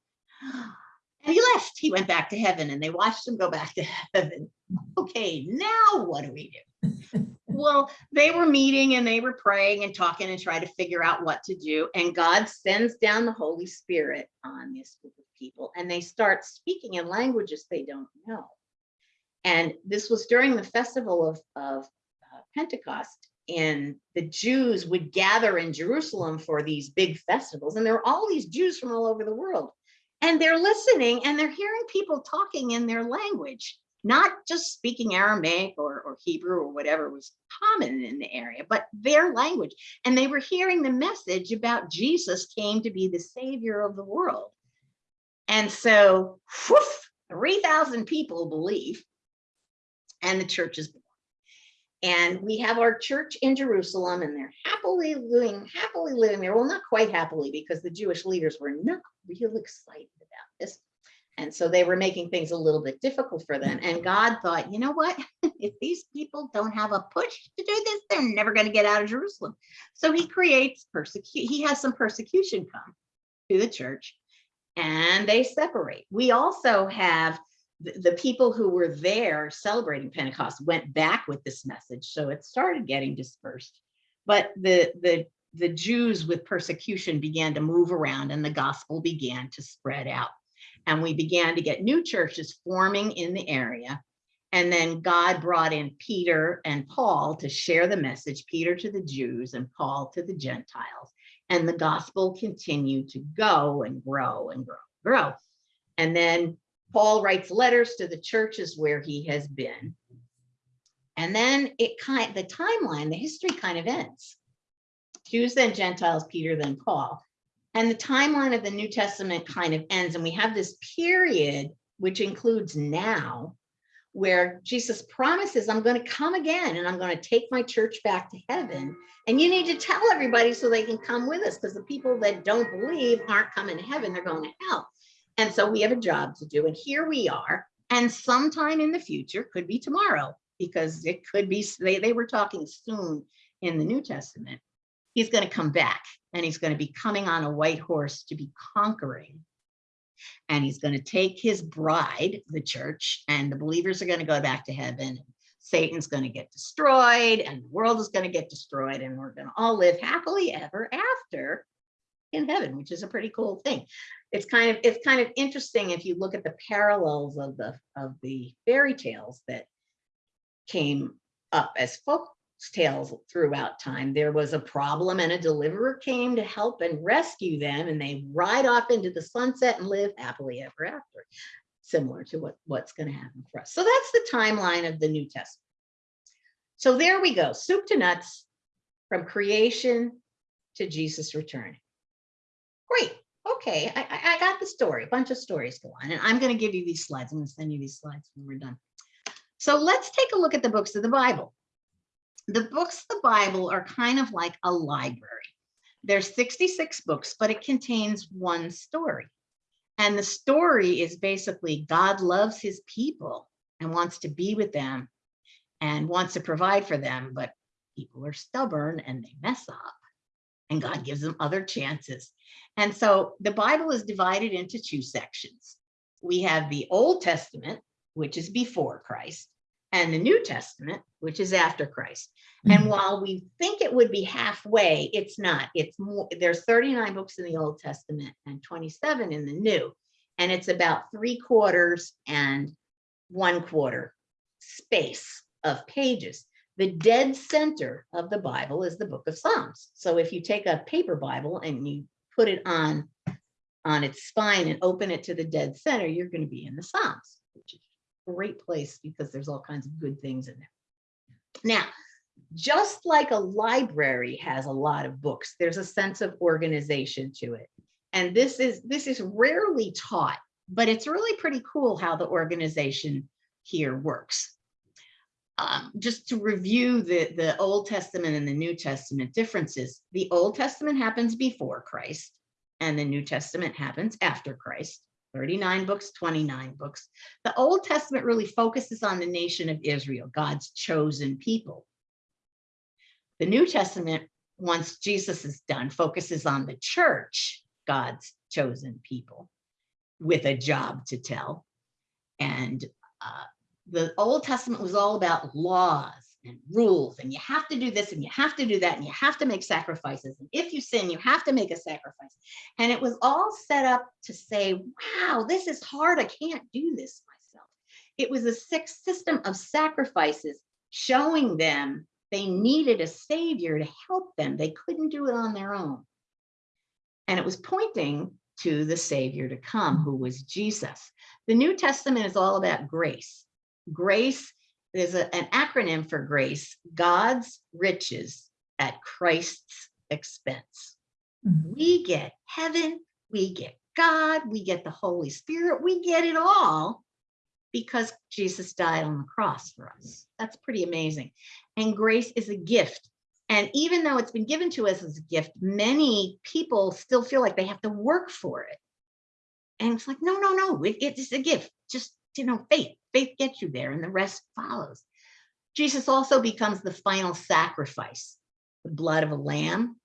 and he left. He went back to heaven and they watched him go back to heaven. Okay, now what do we do? Well, they were meeting and they were praying and talking and trying to figure out what to do. And God sends down the Holy Spirit on this group of people and they start speaking in languages they don't know. And this was during the festival of, of uh, Pentecost. And the Jews would gather in Jerusalem for these big festivals. And there were all these Jews from all over the world and they're listening and they're hearing people talking in their language, not just speaking Aramaic or, or Hebrew or whatever was common in the area, but their language. And they were hearing the message about Jesus came to be the savior of the world. And so, whew, 3,000 people believe, and the church is born. And we have our church in Jerusalem, and they're happily living, happily living there. Well, not quite happily, because the Jewish leaders were not real excited about this. And so they were making things a little bit difficult for them. And God thought, you know what? if these people don't have a push to do this, they're never going to get out of Jerusalem. So he creates persecute. He has some persecution come to the church and they separate. We also have the, the people who were there celebrating Pentecost went back with this message. So it started getting dispersed. But the, the, the Jews with persecution began to move around and the gospel began to spread out. And we began to get new churches forming in the area. And then God brought in Peter and Paul to share the message, Peter to the Jews and Paul to the Gentiles. And the gospel continued to go and grow and grow, and grow. And then Paul writes letters to the churches where he has been. And then it kind the timeline, the history kind of ends. Jews, then Gentiles, Peter, then Paul. And the timeline of the New Testament kind of ends. And we have this period, which includes now, where Jesus promises, I'm going to come again and I'm going to take my church back to heaven. And you need to tell everybody so they can come with us because the people that don't believe aren't coming to heaven, they're going to hell. And so we have a job to do. And here we are. And sometime in the future, could be tomorrow, because it could be, they, they were talking soon in the New Testament. He's going to come back and he's going to be coming on a white horse to be conquering. And he's going to take his bride, the church, and the believers are going to go back to heaven. Satan's going to get destroyed and the world is going to get destroyed and we're going to all live happily ever after in heaven, which is a pretty cool thing. It's kind of it's kind of interesting if you look at the parallels of the of the fairy tales that came up as folk tales throughout time. There was a problem and a deliverer came to help and rescue them and they ride off into the sunset and live happily ever after, similar to what, what's going to happen for us. So that's the timeline of the New Testament. So there we go, soup to nuts from creation to Jesus return. Great. Okay, I, I, got the story, a bunch of stories go on, and I'm going to give you these slides. I'm going to send you these slides when we're done. So let's take a look at the books of the Bible. The books of the Bible are kind of like a library. There's 66 books, but it contains one story. And the story is basically God loves his people and wants to be with them and wants to provide for them, but people are stubborn and they mess up and God gives them other chances. And so the Bible is divided into two sections. We have the Old Testament, which is before Christ, and the New Testament, which is after Christ. And mm-hmm. while we think it would be halfway, it's not. It's more, there's 39 books in the Old Testament and 27 in the New. And it's about three quarters and one quarter space of pages. The dead center of the Bible is the book of Psalms. So if you take a paper Bible and you put it on, on its spine and open it to the dead center, you're going to be in the Psalms, which is great place because there's all kinds of good things in there. Now, just like a library has a lot of books, there's a sense of organization to it. And this is this is rarely taught, but it's really pretty cool how the organization here works. Um, just to review the, the Old Testament and the New Testament differences, the Old Testament happens before Christ and the New Testament happens after Christ. 39 books, 29 books. The Old Testament really focuses on the nation of Israel, God's chosen people. The New Testament, once Jesus is done, focuses on the church, God's chosen people, with a job to tell. And uh, the Old Testament was all about laws and rules, and you have to do this and you have to do that, and you have to make sacrifices. And if you sin, you have to make a sacrifice. And it was all set up to say, wow, this is hard. I can't do this myself. It was a six system of sacrifices showing them they needed a savior to help them. They couldn't do it on their own. And it was pointing to the savior to come, who was Jesus. The New Testament is all about grace. Grace is a- an acronym for grace, God's riches at Christ's expense. Mhm. We get heaven, we get God, we get the Holy Spirit, we get it all because Jesus died on the cross for us. That's pretty amazing. And grace is a gift. And even though it's been given to us as a gift, many people still feel like they have to work for it. And it's like, no, no, no, it- it's a gift. Just, you know, faith, faith gets you there and the rest follows. Jesus also becomes the final sacrifice, the blood of a lamb.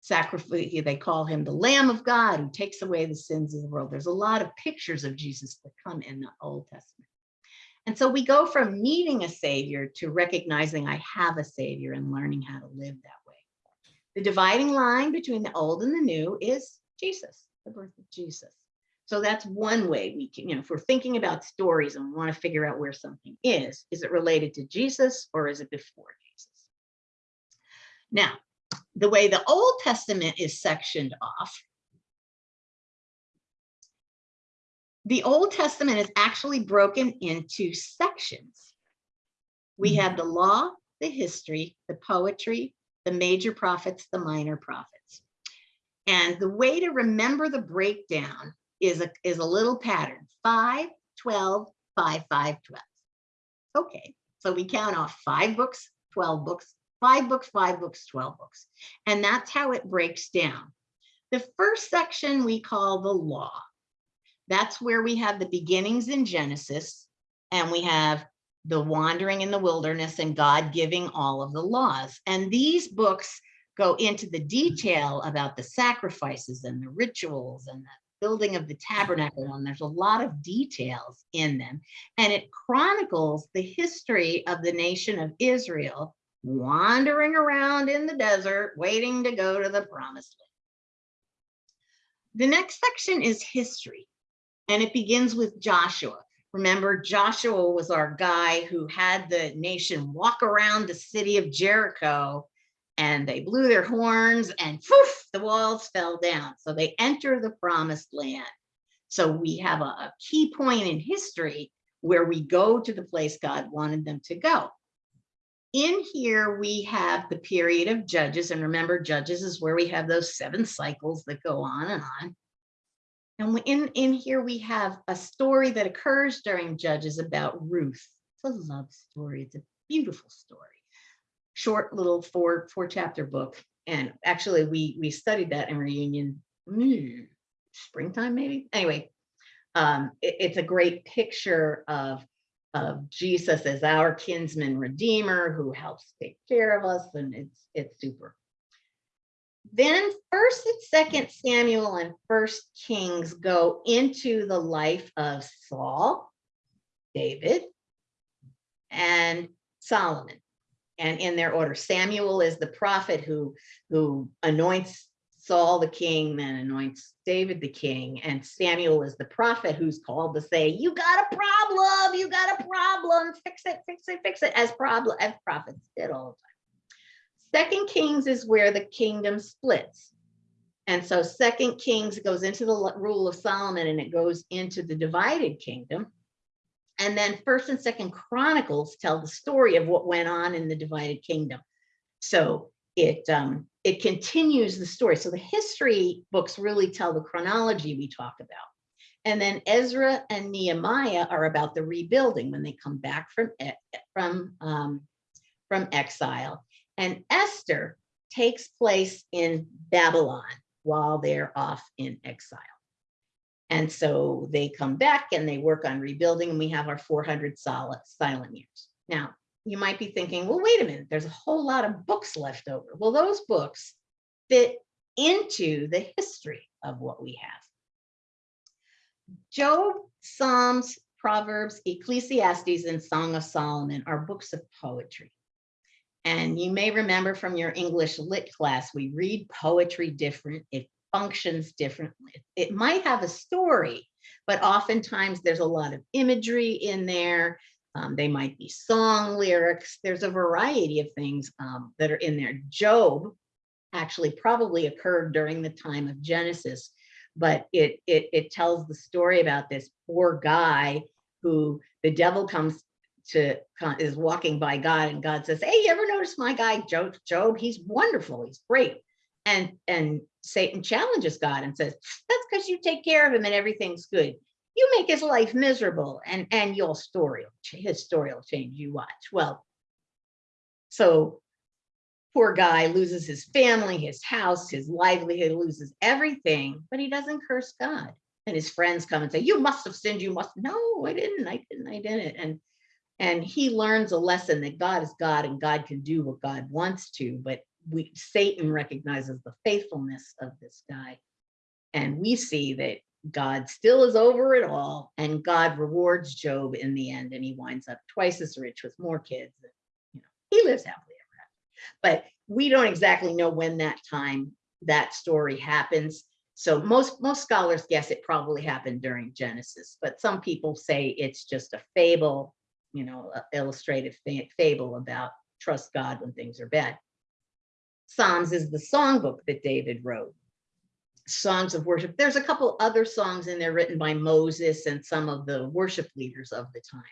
Sacrifice, they call him the Lamb of God who takes away the sins of the world. There's a lot of pictures of Jesus that come in the Old Testament. And so we go from needing a savior to recognizing I have a savior and learning how to live that way. The dividing line between the old and the new is Jesus, the birth of Jesus. So that's one way we can, you know, if we're thinking about stories and we want to figure out where something is, is it related to Jesus or is it before Jesus? Now, the way the Old Testament is sectioned off, the Old Testament is actually broken into sections. We Mhm. have the law, the history, the poetry, the major prophets, the minor prophets. And the way to remember the breakdown is a, is a little pattern, 5, 12, 5, 5, 12. Okay, so we count off five books, 12 books, five books, five books, 12 books. And that's how it breaks down. The first section we call the law. That's where we have the beginnings in Genesis and we have the wandering in the wilderness and God giving all of the laws. And these books go into the detail about the sacrifices and the rituals and the building of the tabernacle. And there's a lot of details in them. And it chronicles the history of the nation of Israel wandering around in the desert, waiting to go to the promised land. The next section is history, and it begins with Joshua. Remember, Joshua was our guy who had the nation walk around the city of Jericho and they blew their horns and poof, the walls fell down. So they enter the promised land. So we have a, a key point in history where we go to the place God wanted them to go. In here, we have the period of Judges. And remember, Judges is where we have those seven cycles that go on and on. And in, in here, we have a story that occurs during Judges about Ruth. It's a love story. It's a beautiful story. Short little four, four chapter book. And actually, we, we studied that in reunion mm, springtime, maybe. Anyway, um, it- it's a great picture of of Jesus as our kinsman redeemer who helps take care of us, and it's it's super. Then First and Second Samuel and First Kings go into the life of Saul, David, and Solomon. And in their order, Samuel is the prophet who who anoints Saul the king, then anoints David the king, and Samuel is the prophet who's called to say, "You got a problem, you got a problem, fix it, fix it, fix it," as problem as prophets did all the time. Second Kings is where the kingdom splits. And so Second Kings goes into the rule of Solomon and it goes into the divided kingdom. And then First and Second Chronicles tell the story of what went on in the divided kingdom. So it um, it continues the story. So the history books really tell the chronology we talk about. And then Ezra and Nehemiah are about the rebuilding when they come back from from um, from exile. And Esther takes place in Babylon while they're off in exile. And so they come back and they work on rebuilding, and we have our 400 solid silent years. Now, you might be thinking, well, wait a minute, there's a whole lot of books left over. Well, those books fit into the history of what we have. Job, Psalms, Proverbs, Ecclesiastes, and Song of Solomon are books of poetry. And you may remember from your English lit class, we read poetry different. It functions differently. It might have a story, but oftentimes there's a lot of imagery in there. Um, they might be song lyrics. There's a variety of things um, that are in there. Job actually probably occurred during the time of Genesis, but it, it, it tells the story about this poor guy who the devil comes to is walking by God and God says, Hey, you ever notice my guy Job? Job, he's wonderful, he's great. And and Satan challenges God and says, That's because you take care of him and everything's good. You make his life miserable and and your story, his story will change. You watch. Well, so poor guy loses his family, his house, his livelihood, loses everything, but he doesn't curse God. And his friends come and say, You must have sinned, you must. No, I didn't, I didn't, I didn't. And and he learns a lesson that God is God and God can do what God wants to, but we Satan recognizes the faithfulness of this guy. And we see that God still is over it all, and God rewards Job in the end, and he winds up twice as rich with more kids. and, You know, he lives happily ever after. But we don't exactly know when that time that story happens. So most most scholars guess it probably happened during Genesis, but some people say it's just a fable you know, illustrative fable about trust God when things are bad. Psalms is the songbook that David wrote. Songs of worship. There's a couple other songs in there written by Moses and some of the worship leaders of the time.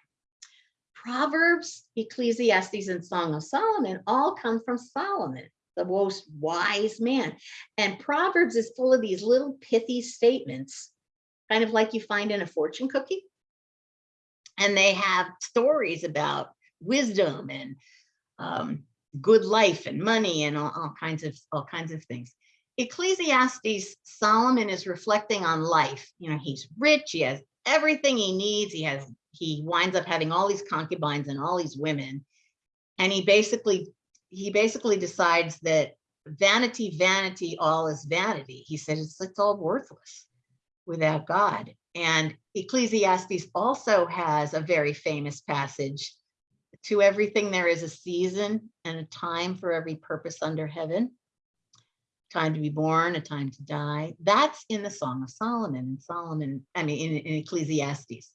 Proverbs, Ecclesiastes, and Song of Solomon all come from Solomon, the most wise man. And Proverbs is full of these little pithy statements, kind of like you find in a fortune cookie and they have stories about wisdom and um, good life and money and all, all kinds of all kinds of things. Ecclesiastes, Solomon is reflecting on life. You know, he's rich, he has everything he needs. He has he winds up having all these concubines and all these women, and he basically he basically decides that vanity, vanity, all is vanity. He says it's it's all worthless without God. And Ecclesiastes also has a very famous passage to everything there is a season and a time for every purpose under heaven. Time to be born, a time to die. That's in the Song of Solomon. And Solomon, I mean, in, in Ecclesiastes.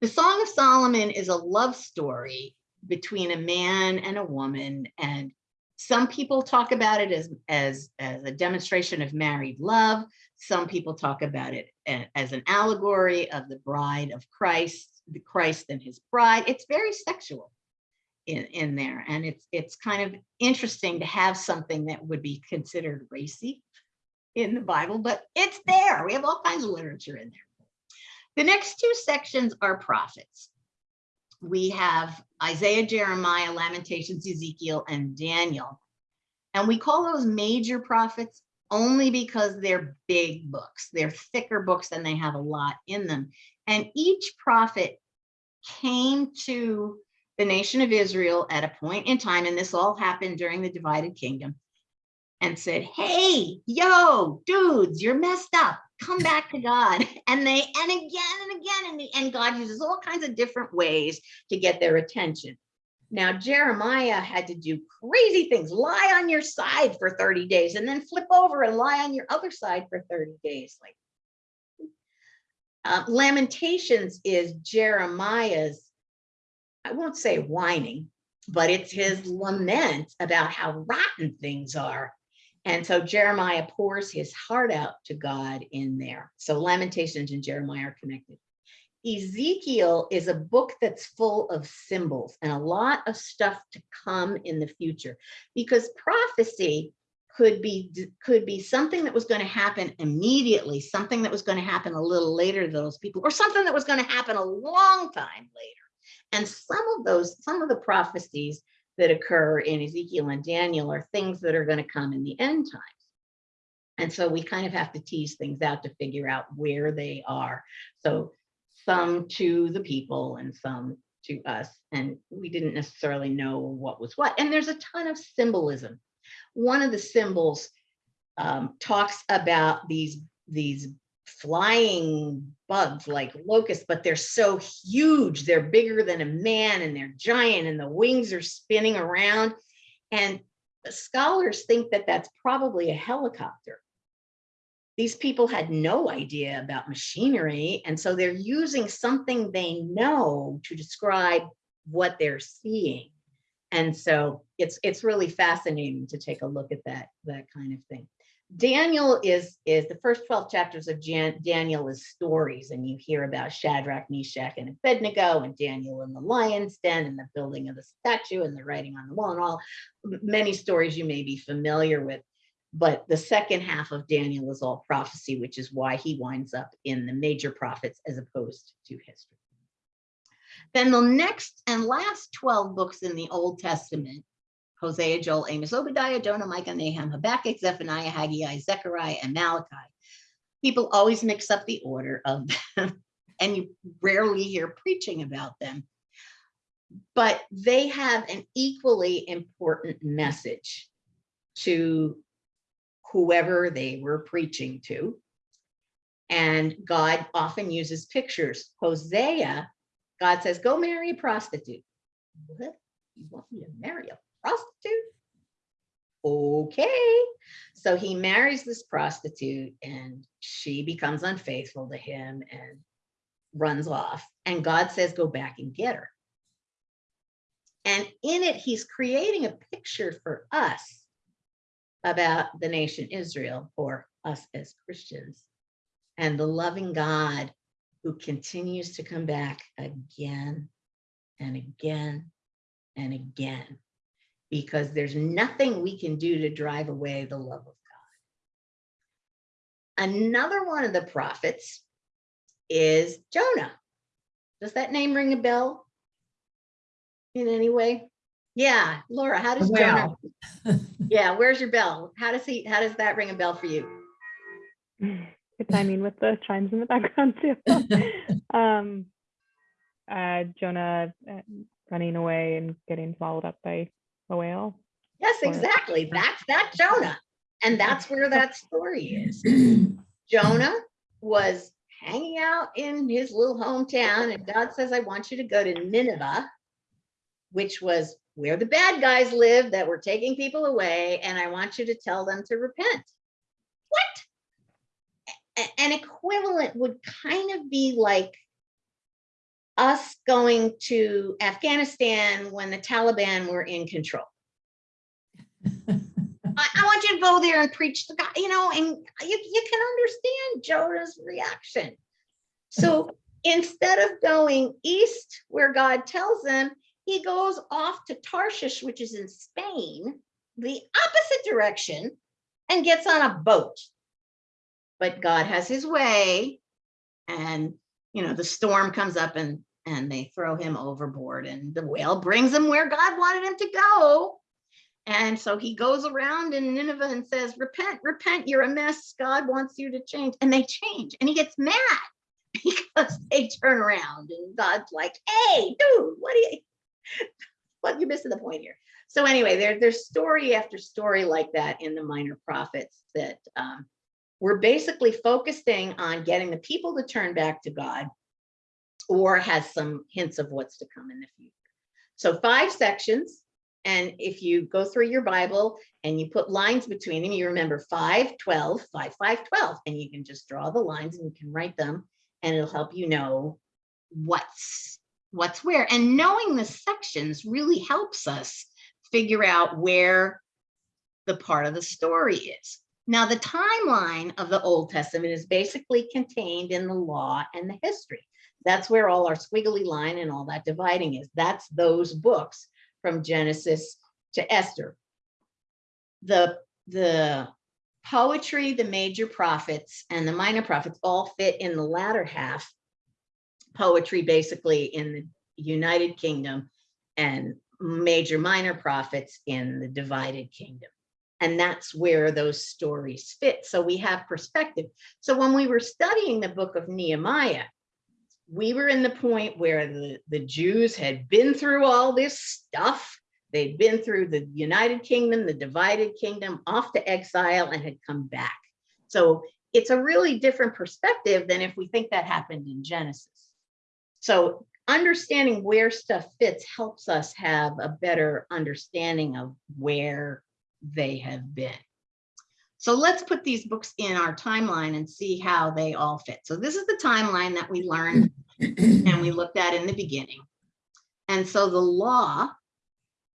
The Song of Solomon is a love story between a man and a woman. And some people talk about it as, as, as a demonstration of married love. Some people talk about it as an allegory of the bride of Christ, the Christ and his bride. It's very sexual in, in there. And it's it's kind of interesting to have something that would be considered racy in the Bible, but it's there. We have all kinds of literature in there. The next two sections are prophets. We have Isaiah, Jeremiah, Lamentations, Ezekiel, and Daniel. And we call those major prophets only because they're big books. They're thicker books and they have a lot in them. And each prophet came to the nation of Israel at a point in time, and this all happened during the divided kingdom, and said, Hey, yo, dudes, you're messed up. Come back to God. And they, and again and again, and, and God uses all kinds of different ways to get their attention. Now, Jeremiah had to do crazy things, lie on your side for 30 days and then flip over and lie on your other side for 30 days. Like uh, Lamentations is Jeremiah's, I won't say whining, but it's his lament about how rotten things are. And so Jeremiah pours his heart out to God in there. So Lamentations and Jeremiah are connected. Ezekiel is a book that's full of symbols and a lot of stuff to come in the future because prophecy could be could be something that was going to happen immediately, something that was going to happen a little later to those people, or something that was going to happen a long time later. And some of those, some of the prophecies that occur in Ezekiel and Daniel are things that are going to come in the end times. And so we kind of have to tease things out to figure out where they are. So some to the people and some to us. And we didn't necessarily know what was what. And there's a ton of symbolism. One of the symbols um, talks about these, these flying bugs like locusts, but they're so huge. They're bigger than a man and they're giant and the wings are spinning around. And scholars think that that's probably a helicopter these people had no idea about machinery. And so they're using something they know to describe what they're seeing. And so it's it's really fascinating to take a look at that, that kind of thing. Daniel is, is the first 12 chapters of Jan, Daniel is stories, and you hear about Shadrach, Meshach, and Abednego, and Daniel in the lion's den, and the building of the statue, and the writing on the wall, and all many stories you may be familiar with but the second half of Daniel is all prophecy, which is why he winds up in the major prophets as opposed to history. Then the next and last 12 books in the Old Testament, Hosea, Joel, Amos, Obadiah, Jonah, Micah, Nahum, Habakkuk, Zephaniah, Haggai, Zechariah, and Malachi. People always mix up the order of them, and you rarely hear preaching about them. But they have an equally important message to whoever they were preaching to. And God often uses pictures. Hosea, God says, go marry a prostitute. What? You want me to marry a prostitute? Okay. So he marries this prostitute and she becomes unfaithful to him and runs off. And God says, go back and get her. And in it, he's creating a picture for us about the nation Israel or us as Christians and the loving God who continues to come back again and again and again because there's nothing we can do to drive away the love of God. Another one of the prophets is Jonah. Does that name ring a bell in any way? Yeah, Laura, how does Jonah? Yeah, where's your bell? How does he, how does that ring a bell for you? Good timing with the chimes in the background too. um, uh, Jonah uh, running away and getting swallowed up by a whale. Yes, exactly. That's that Jonah. And that's where that story is. Jonah was hanging out in his little hometown and God says, I want you to go to Nineveh, which was where the bad guys live that were taking people away. And I want you to tell them to repent. What? A- An equivalent would kind of be like us going to Afghanistan when the Taliban were in control. I, I want you to go there and preach the God, you know, and you, you can understand Jonah's reaction. So instead of going east where God tells him, he goes off to Tarshish, which is in Spain, the opposite direction, and gets on a boat. But God has his way, and you know, the storm comes up and and they throw him overboard, and the whale brings him where God wanted him to go. And so he goes around in Nineveh and says, repent, repent, you're a mess. God wants you to change. And they change. And he gets mad because they turn around and God's like, hey, dude, what are you, what you're missing the point here. So anyway, there, there's story after story like that in the minor prophets that um, we're basically focusing on getting the people to turn back to God or has some hints of what's to come in the future. So five sections. And if you go through your Bible and you put lines between them, you remember 5, 12, 5, 5, 12, and you can just draw the lines and you can write them and it'll help you know what's what's where. And knowing the sections really helps us figure out where the part of the story is. Now, the timeline of the Old Testament is basically contained in the law and the history. That's where all our squiggly line and all that dividing is. That's those books from Genesis to Esther. The, the poetry, the major prophets and the minor prophets all fit in the latter half. Poetry basically in the United Kingdom and major minor prophets in the divided kingdom. And that's where those stories fit. So we have perspective. So when we were studying the book of Nehemiah, we were in the point where the, the Jews had been through all this stuff. They'd been through the United Kingdom, the divided kingdom, off to exile and had come back. So it's a really different perspective than if we think that happened in Genesis. So understanding where stuff fits helps us have a better understanding of where they have been. So let's put these books in our timeline and see how they all fit. So this is the timeline that we learned and we looked at in the beginning. And so the law,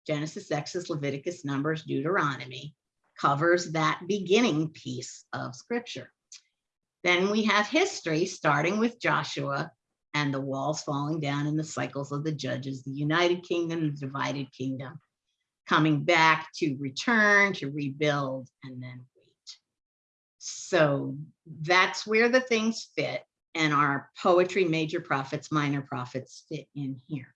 Genesis, Exodus, Leviticus, Numbers, Deuteronomy, covers that beginning piece of scripture. Then we have history, starting with Joshua and the walls falling down in the cycles of the judges, the United Kingdom, the divided kingdom, coming back to return, to rebuild, and then. So that's where the things fit and our poetry, major prophets, minor prophets fit in here.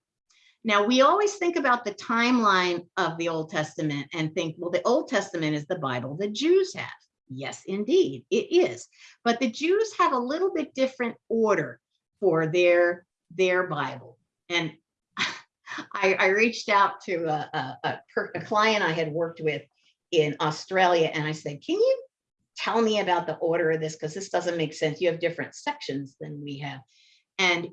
Now, we always think about the timeline of the Old Testament and think, well, the Old Testament is the Bible the Jews have. Yes, indeed, it is. But the Jews have a little bit different order for their, their Bible. And I, I reached out to a, a, a, a client I had worked with in Australia and I said, can you tell me about the order of this? Because this doesn't make sense. You have different sections than we have. And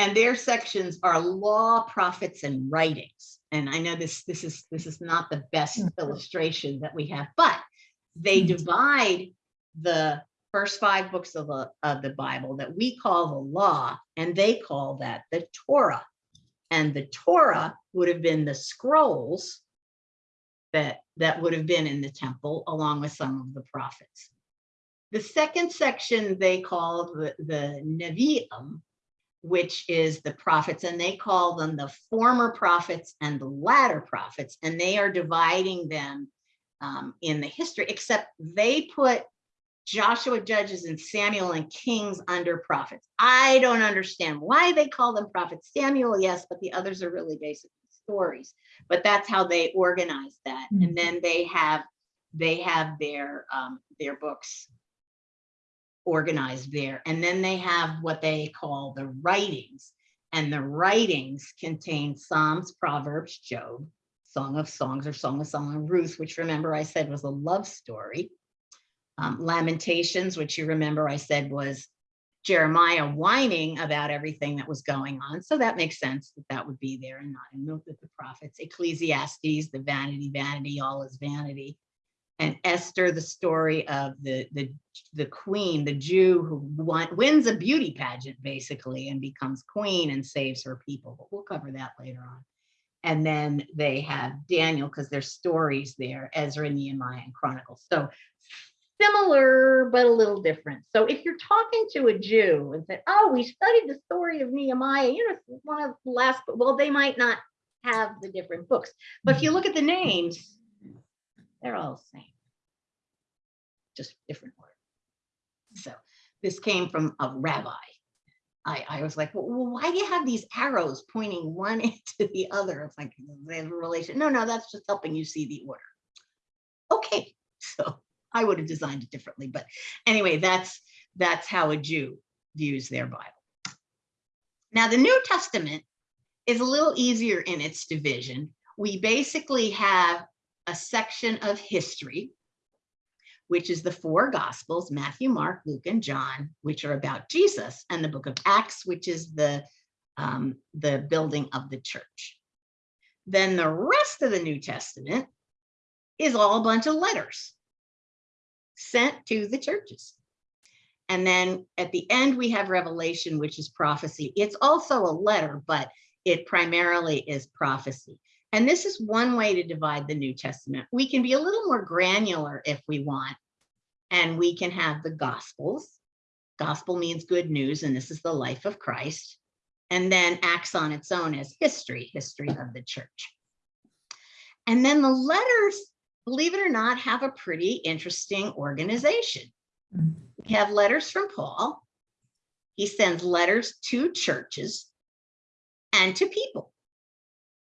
and their sections are law, prophets, and writings. And I know this this is this is not the best illustration that we have, but they Mhm. divide the first five books of the of the Bible that we call the law, and they call that the Torah. And the Torah would have been the scrolls that that would have been in the temple along with some of the prophets. The second section they call the, the Nevi'im, which is the prophets, and they call them the former prophets and the latter prophets, and they are dividing them um, in the history, except they put Joshua, Judges, and Samuel and Kings under prophets. I don't understand why they call them prophets. Samuel, yes, but the others are really basically stories. But that's how they organize that. And then they have they have their um, their books organized there. And then they have what they call the writings. And the writings contain Psalms, Proverbs, Job, Song of Songs or Song of Song of Ruth, which remember I said was a love story. Um, Lamentations, which you remember I said was Jeremiah whining about everything that was going on. So that makes sense that that would be there and not in the, the prophets. Ecclesiastes, the vanity, vanity, all is vanity. And Esther, the story of the, the, the queen, the Jew who wins a beauty pageant basically and becomes queen and saves her people. But we'll cover that later on. And then they have Daniel because there's stories there, Ezra, Nehemiah, and Chronicles. So similar, but a little different. So if you're talking to a Jew and say, oh, we studied the story of Nehemiah, you know, one of the last, well, they might not have the different books. But if you look at the names, they're all the same. Just different order. So this came from a rabbi. I, I was like, well, why do you have these arrows pointing one into the other? It's like they have a relation. No, no, that's just helping you see the order. okay, so I would have designed it differently, but anyway, that's, that's how a Jew views their Bible. Now, the New Testament is a little easier in its division. We basically have a section of history, which is the four gospels, Matthew, Mark, Luke, and John, which are about Jesus, and the book of Acts, which is the, um, the building of the church. Then the rest of the New Testament is all a bunch of letters sent to the churches. And then at the end, we have Revelation, which is prophecy. It's also a letter, but it primarily is prophecy. And this is one way to divide the New Testament. We can be a little more granular if we want, and we can have the Gospels. Gospel means good news, and this is the life of Christ. And then acts on its own as history, history of the church. And then the letters, believe it or not, have a pretty interesting organization. Mm. We have letters from Paul. He sends letters to churches and to people.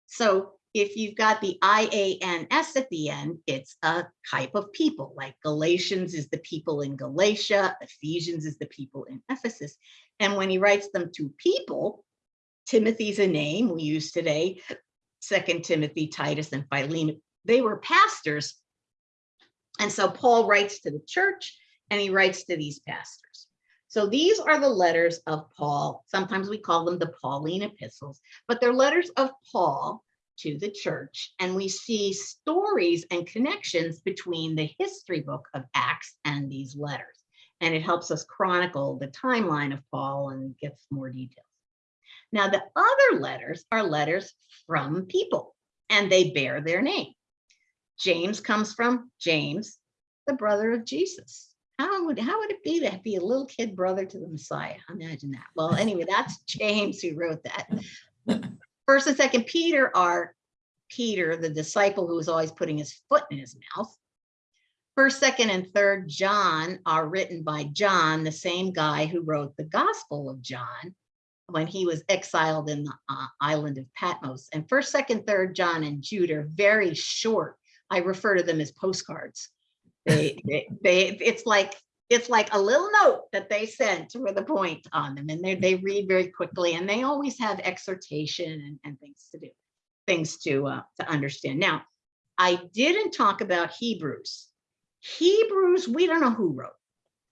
So if you've got the IANS at the end, it's a type of people, like Galatians is the people in Galatia, Ephesians is the people in Ephesus. And when he writes them to people, Timothy's a name we use today, Second Timothy, Titus, and Philemon, they were pastors. And so Paul writes to the church and he writes to these pastors. So these are the letters of Paul. Sometimes we call them the Pauline epistles, but they're letters of Paul to the church. And we see stories and connections between the history book of Acts and these letters. And it helps us chronicle the timeline of Paul and gets more details. Now, the other letters are letters from people, and they bear their name. James comes from James, the brother of Jesus. How would, how would it be to be a little kid brother to the Messiah? Imagine that. Well, anyway, that's James who wrote that. First and second Peter are Peter, the disciple who was always putting his foot in his mouth. First, second, and third John are written by John, the same guy who wrote the Gospel of John when he was exiled in the uh, island of Patmos. And first, second, third John and Jude are very short. I refer to them as postcards. They, they, they, it's like it's like a little note that they sent with a point on them, and they they read very quickly, and they always have exhortation and, and things to do, things to uh, to understand. Now, I didn't talk about Hebrews. Hebrews, we don't know who wrote.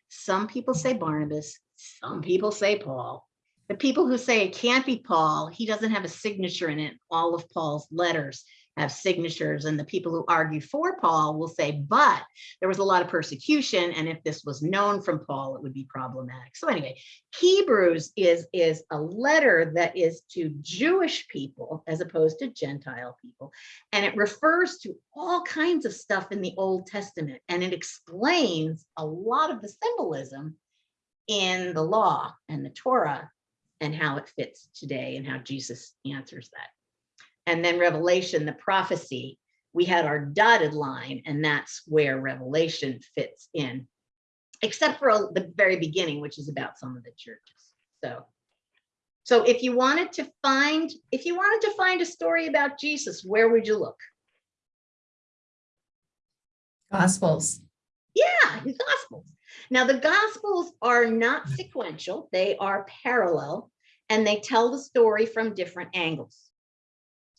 Some people say Barnabas, some people say Paul. The people who say it can't be Paul, he doesn't have a signature in it. All of Paul's letters have signatures, and the people who argue for Paul will say, but there was a lot of persecution, and if this was known from Paul, it would be problematic. So anyway, Hebrews is, is a letter that is to Jewish people as opposed to Gentile people, and it refers to all kinds of stuff in the Old Testament, and it explains a lot of the symbolism in the law and the Torah and how it fits today and how Jesus answers that. And then Revelation, the prophecy, we had our dotted line, and that's where Revelation fits in, except for the very beginning, which is about some of the churches. So, so if you wanted to find, if you wanted to find a story about Jesus, where would you look? Gospels. Yeah, his gospels. Now the gospels are not sequential, they are parallel, and they tell the story from different angles.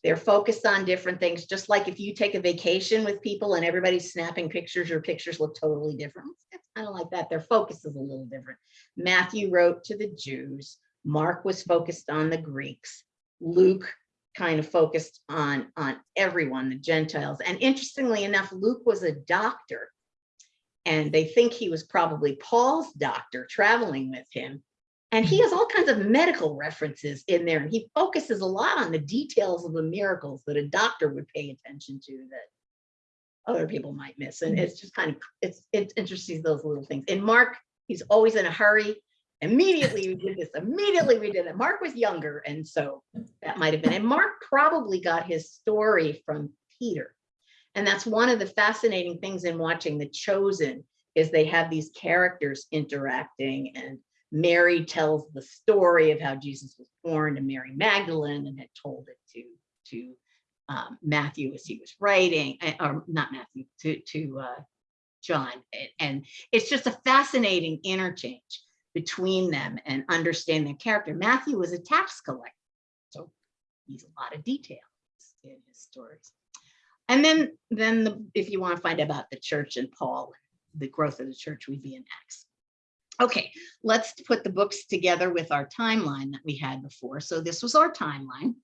They're focused on different things, just like if you take a vacation with people and everybody's snapping pictures, your pictures look totally different. It's kind of like that. Their focus is a little different. Matthew wrote to the Jews. Mark was focused on the Greeks. Luke kind of focused on, on everyone, the Gentiles. And interestingly enough, Luke was a doctor. And they think he was probably Paul's doctor traveling with him. And he has all kinds of medical references in there, and he focuses a lot on the details of the miracles that a doctor would pay attention to that other people might miss. And mm-hmm. it's just kind of, it's, it's interesting, those little things. And Mark, he's always in a hurry. Immediately we did this, immediately we did it. Mark was younger, and so that might have been, and Mark probably got his story from Peter. And that's one of the fascinating things in watching The Chosen is they have these characters interacting and Mary tells the story of how Jesus was born to Mary Magdalene and had told it to, to um, Matthew as he was writing, eh, or not Matthew, to, to uh, John. And it's just a fascinating interchange between them and understand their character. Matthew was a tax collector, so he's a lot of details in his stories. And then, then the, if you want to find out about the church and Paul, the growth of the church, we'd be in Acts. Okay, let's put the books together with our timeline that we had before. So this was our timeline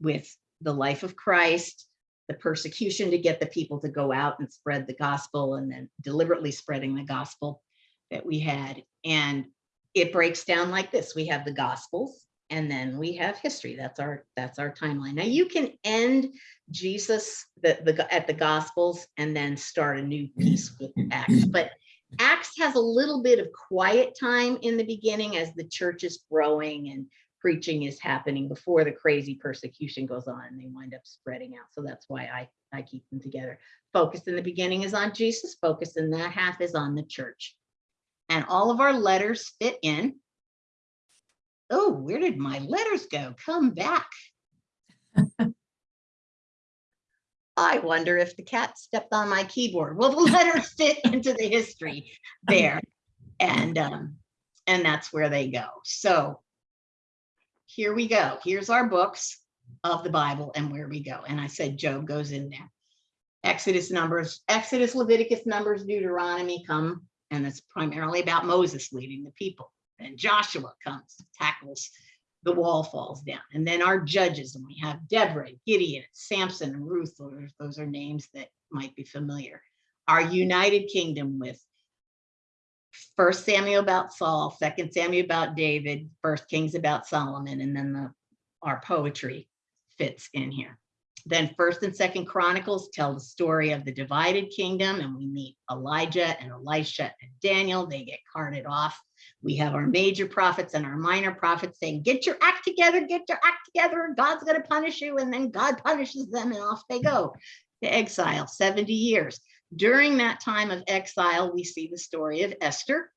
with the life of Christ, the persecution to get the people to go out and spread the gospel and then deliberately spreading the gospel that we had. And it breaks down like this. We have the gospels and then we have history. That's our that's our timeline. Now you can end Jesus the, the at the gospels and then start a new piece with Acts. But Acts has a little bit of quiet time in the beginning as the church is growing and preaching is happening before the crazy persecution goes on and they wind up spreading out. So that's why I, I keep them together. Focus in the beginning is on Jesus, focus in that half is on the church. And all of our letters fit in. Oh, where did my letters go? Come back. I wonder if the cat stepped on my keyboard. Well, the letters fit into the history there. And um, and that's where they go. So here we go. Here's our books of the Bible and where we go. And I said Job goes in there. Exodus, Numbers, Exodus, Leviticus, Numbers, Deuteronomy come, and it's primarily about Moses leading the people. And Joshua comes, tackles, the wall falls down. And then our judges, and we have Deborah, Gideon, Samson, and Ruth. Those, are names that might be familiar. Our United Kingdom with First Samuel about Saul, Second Samuel about David, First Kings about Solomon, and then the our poetry fits in here. Then First and Second Chronicles tell the story of the divided kingdom, and we meet Elijah and Elisha and Daniel. They get carted off. We have our major prophets and our minor prophets saying, "Get your act together, get your act together, God's going to punish you." And then God punishes them, and off they go to exile, 70 years. During that time of exile, we see the story of Esther,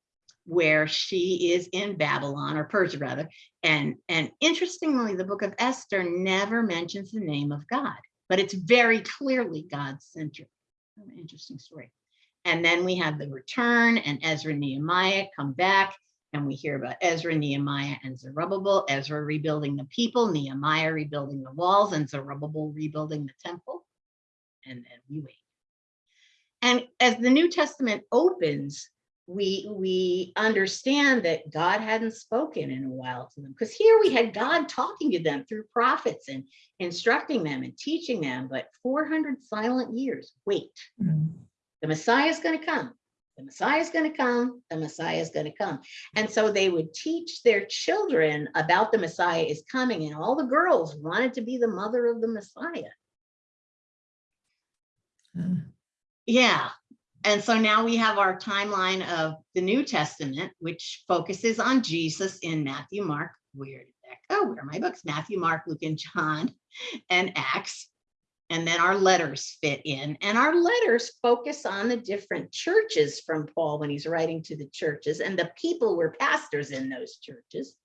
where she is in Babylon or Persia rather. And, and interestingly, the book of Esther never mentions the name of God, but it's very clearly God-centered. Interesting story. And then we have the return and Ezra Nehemiah come back and we hear about Ezra, Nehemiah, and Zerubbabel, Ezra rebuilding the people, Nehemiah rebuilding the walls, and Zerubbabel rebuilding the temple. And then we wait. And as the New Testament opens, we we understand that God hadn't spoken in a while to them because here we had God talking to them through prophets and instructing them and teaching them, but 400 silent years. Wait, mm-hmm. The Messiah is going to come. The Messiah is going to come. The Messiah is going to come. And so they would teach their children about the Messiah is coming, and all the girls wanted to be the mother of the Messiah. Hmm. Yeah. And so now we have our timeline of the New Testament, which focuses on Jesus in Matthew, Mark, where did that go? Where are my books? Matthew, Mark, Luke, and John, and Acts. And then our letters fit in. And our letters focus on the different churches from Paul when he's writing to the churches, and the people were pastors in those churches.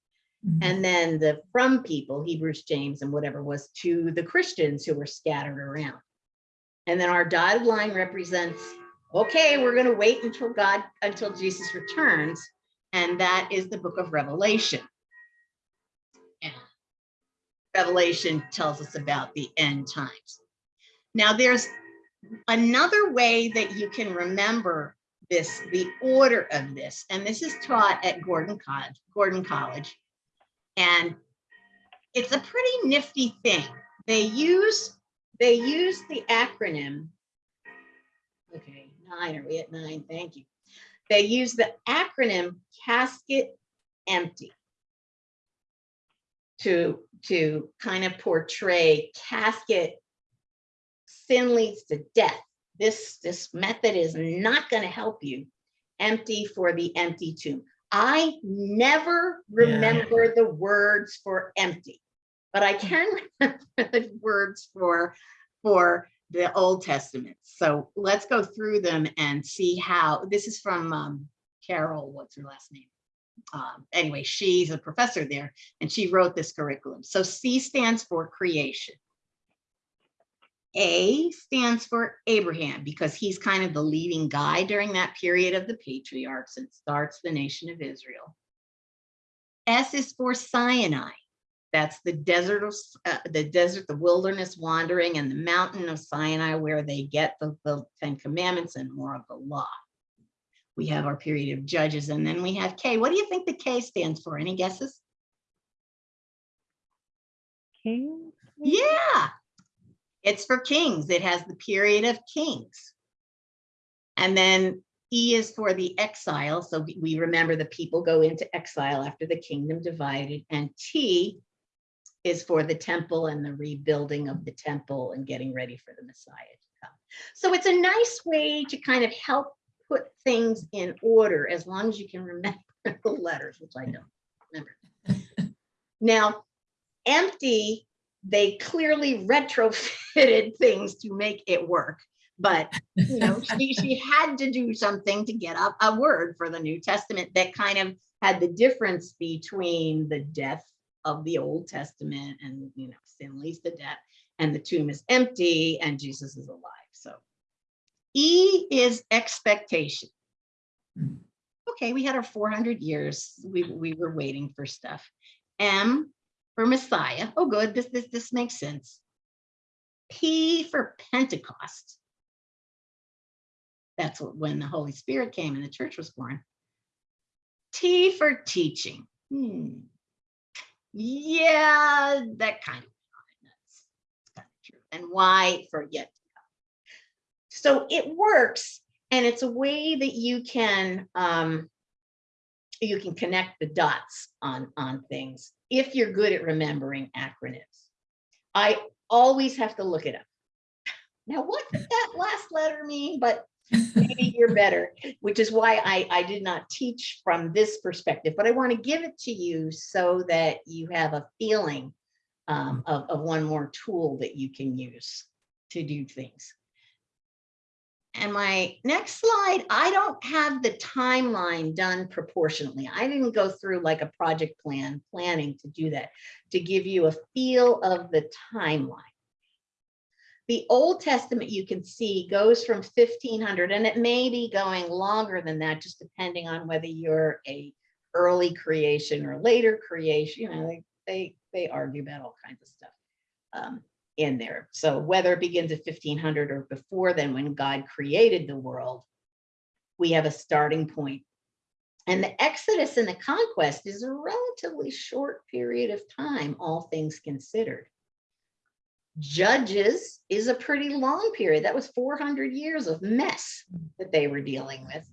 Mm-hmm. And then the from people, Hebrews, James, and whatever was to the Christians who were scattered around. And then our dotted line represents, okay, we're going to wait until God, until Jesus returns. And that is the book of Revelation. And Revelation tells us about the end times. Now, there's another way that you can remember this, the order of this, and this is taught at Gordon College, Gordon College. And it's a pretty nifty thing. They use they use the acronym. Okay, nine, are we at nine? Thank you. They use the acronym casket empty to, to kind of portray casket sin leads to death. This, this method is not going to help you. Empty for the empty tomb. I never Yeah. remember the words for empty, but I can remember the words for, for the Old Testament. So let's go through them and see how, this is from um, Carol, what's her last name? Um, anyway, she's a professor there and she wrote this curriculum. So C stands for creation. A stands for Abraham because he's kind of the leading guy during that period of the patriarchs and starts the nation of Israel. S is for Sinai. That's the desert of uh, the desert, the wilderness wandering and the mountain of Sinai where they get the, the Ten Commandments and more of the law. We have our period of judges and then we have K. What do you think the K stands for? Any guesses? King? Yeah. It's for kings. It has the period of kings. And then E is for the exile. So we- remember the people go into exile after the kingdom divided. And T is for the temple and the rebuilding of the temple and getting ready for the Messiah to come. So it's a nice way to kind of help put things in order as long as you can remember the letters, which I don't remember. Now, empty, they clearly retrofitted things to make it work. But, you know, she, she had to do something to get up a word for the New Testament that kind of had the difference between the death of the Old Testament and, you know, sin leads to death and the tomb is empty and Jesus is alive. So E is expectation. Hmm. Okay, we had our 400 years. We, we were waiting for stuff. M for Messiah. Oh, good. This, this, this makes sense. P for Pentecost. That's when the Holy Spirit came and the church was born. T for teaching. Hmm. Yeah, that kind of. That's kind of true. And Y for yet. So it works and it's a way that you can um, you can connect the dots on on things if you're good at remembering acronyms. I always have to look it up. Now, what did that last letter mean? But maybe you're better, which is why I, I did not teach from this perspective, but I want to give it to you so that you have a feeling um, of, of one more tool that you can use to do things. And my next slide, I don't have the timeline done proportionally. I didn't go through like a project plan, planning to do that, to give you a feel of the timeline. The Old Testament, you can see, goes from 1500, and it may be going longer than that, just depending on whether you're a early creation or later creation. You know, they they, they argue about all kinds of stuff um, in there. So whether it begins at 1500 or before then, when God created the world, we have a starting point. And the Exodus and the conquest is a relatively short period of time, all things considered. Judges is a pretty long period. That was 400 years of mess that they were dealing with.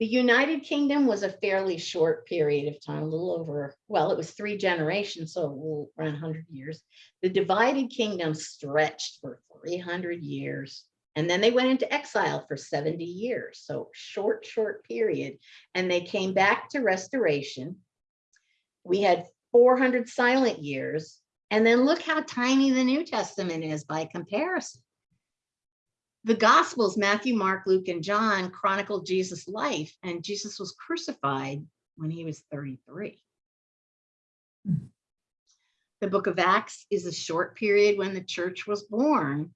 The United Kingdom was a fairly short period of time, a little over, well, it was three generations, so around 100 years. The divided kingdom stretched for 300 years. And then they went into exile for 70 years. So short, short period. And they came back to restoration. We had 400 silent years. And then look how tiny the New Testament is by comparison. The Gospels, Matthew, Mark, Luke, and John chronicle Jesus' life, and Jesus was crucified when he was 33. Hmm. The book of Acts is a short period when the church was born.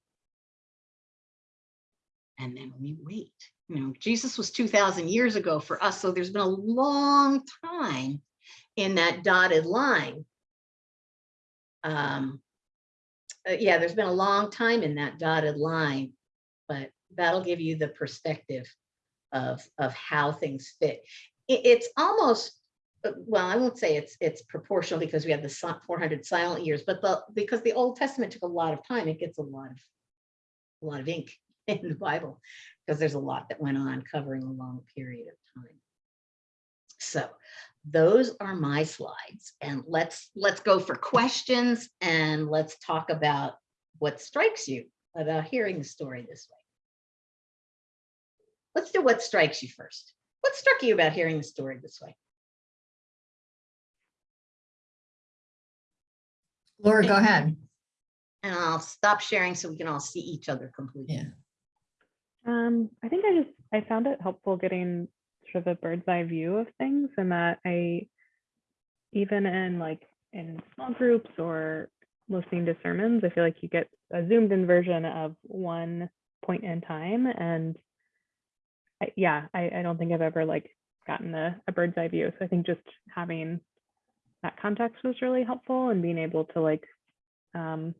And then we wait. You know, Jesus was 2,000 years ago for us, so there's been a long time in that dotted line. Um, uh, yeah, there's been a long time in that dotted line, but that'll give you the perspective of, of how things fit. It- it's almost, uh, well, I won't say it's, it's proportional because we have the 400 silent years, but the, because the Old Testament took a lot of time, it gets a lot of, a lot of ink in the Bible, because there's a lot that went on covering a long period of time. So those are my slides and let's, let's go for questions and let's talk about what strikes you about hearing the story this way. Let's do what strikes you first. What struck you about hearing the story this way? Laura, go ahead. And I'll stop sharing so we can all see each other completely. Yeah. Um, I think I just I found it helpful getting sort of a bird's eye view of things and that I even in like in small groups or listening to sermons. I feel like you get a zoomed in version of one point in time. And I, yeah, I, I don't think I've ever like gotten a, a bird's eye view. So I think just having that context was really helpful and being able to like um,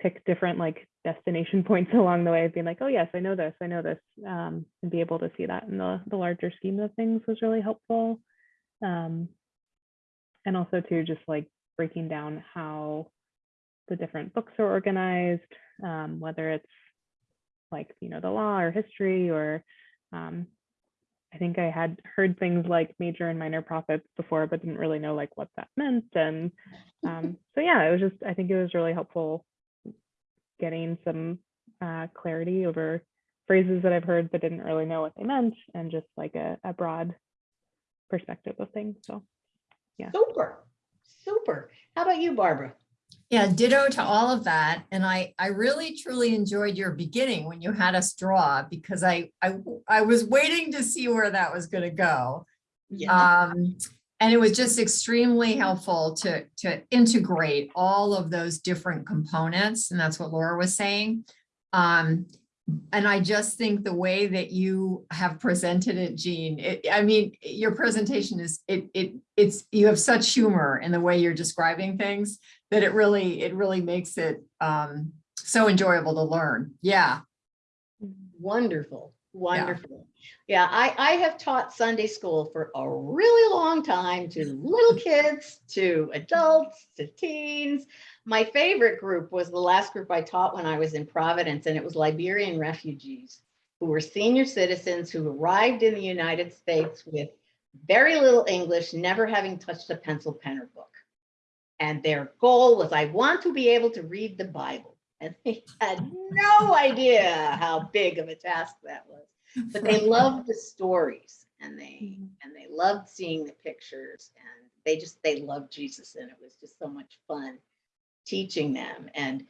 pick different like destination points along the way of being like, oh yes, I know this, I know this, um, and be able to see that in the, the larger scheme of things was really helpful. Um, and also too, just like breaking down how the different books are organized, um, whether it's like, you know, the law or history or um, I think I had heard things like major and minor prophets before, but didn't really know like what that meant. And um, so yeah, it was just, I think it was really helpful getting some uh, clarity over phrases that I've heard but didn't really know what they meant and just like a, a broad perspective of things. So yeah. Super, super. How about you, Barbara? Yeah, ditto to all of that. And I, I really truly enjoyed your beginning when you had us draw because I, I, I was waiting to see where that was going to go. Yeah. Um, and it was just extremely helpful to, to integrate all of those different components. And that's what Laura was saying. Um, and I just think the way that you have presented it, Jean, it, I mean, your presentation is, it, it, it's, you have such humor in the way you're describing things that it really, it really makes it, um, so enjoyable to learn. Yeah. Wonderful, wonderful. Yeah, I, I have taught Sunday school for a really long time to little kids, to adults, to teens. My favorite group was the last group I taught when I was in Providence, and it was Liberian refugees who were senior citizens who arrived in the United States with very little English, never having touched a pencil, pen, or book. And their goal was, I want to be able to read the Bible. And they had no idea how big of a task that was but they loved the stories and they mm-hmm. and they loved seeing the pictures and they just they loved jesus and it was just so much fun teaching them. And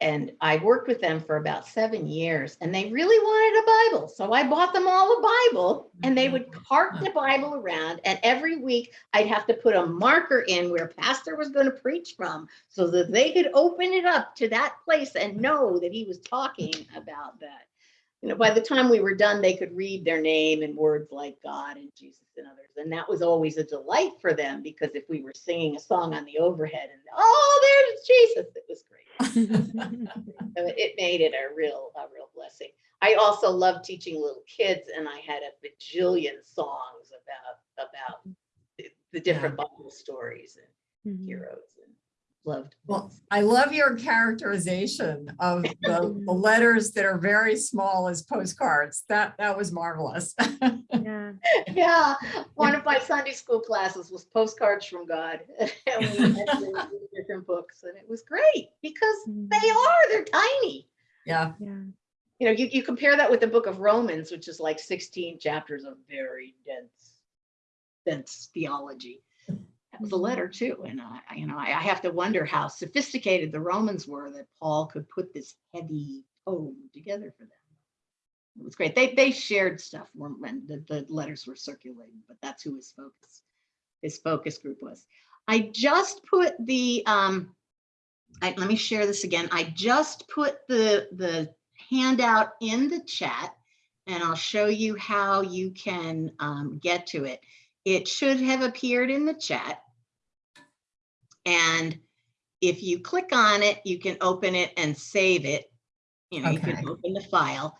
and i worked with them for about seven years and they really wanted a bible. So i bought them all a bible and they would mm-hmm. cart the bible around and every week i'd have to put a marker in where pastor was going to preach from so that they could open it up to that place and know that he was talking about that you know, by the time we were done, they could read their name and words like God and Jesus and others. And that was always a delight for them because if we were singing a song on the overhead and, oh, there's Jesus, it was great. So it made it a real, a real blessing. I also love teaching little kids and I had a bajillion songs about, about the- the different Bible stories and Mhm. heroes and loved. Well, I love your characterization of the, the letters that are very small as postcards. That, that was marvelous. yeah. Yeah, one of my Sunday school classes was postcards from God. And we had different books and it was great because mm-hmm. they are, they're tiny. Yeah. Yeah. You know, you, you compare that with the book of Romans, which is like 16 chapters of very dense, dense theology. A letter too. And I, I- you know, I, I have to wonder how sophisticated the Romans were that Paul could put this heavy tome together for them. It was great. They, they shared stuff when, when the, the letters were circulating, but that's who his focus, his focus group was. I just put the, um, I, let me share this again. I just put the, the handout in the chat and I'll show you how you can um, get to it. It should have appeared in the chat. And if you click on it, you can open it and save it. You know, you can open the file.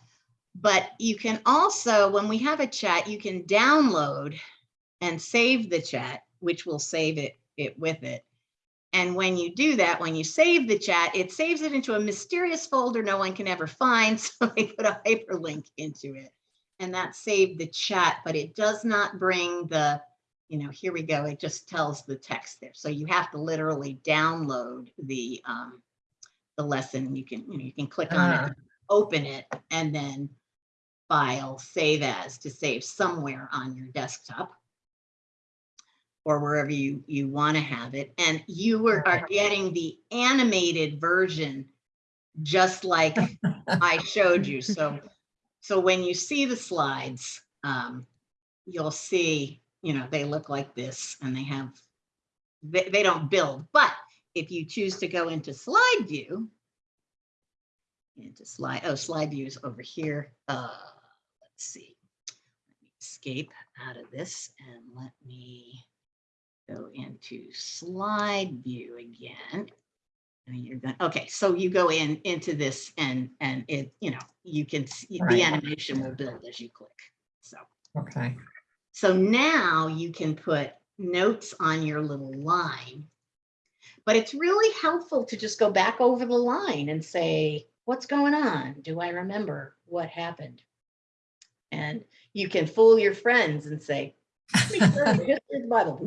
But you can also, when we have a chat, you can download and save the chat, which will save it, it with it. And when you do that, when you save the chat, it saves it into a mysterious folder no one can ever find. So they put a hyperlink into it. And that saved the chat, but it does not bring the, you know, here we go. It just tells the text there. So you have to literally download the um, the lesson. You can, you know, you can click on Ah. it, open it, and then file, save as to save somewhere on your desktop or wherever you, you want to have it. And you were, are getting the animated version, just like I showed you. So, so when you see the slides, um, you'll see, you know, they look like this and they have, they, they don't build, but if you choose to go into slide view, into slide, oh, slide view is over here. Uh, let's see. Let me Escape out of this and let me go into slide view again. And you're going, okay, so you go in into this and, and it, you know, you can, see Right. the animation will build as you click. So, Okay. So now you can put notes on your little line. But it's really helpful to just go back over the line and say, what's going on? Do I remember what happened? And you can fool your friends and say, "Let me turn to history of the Bible.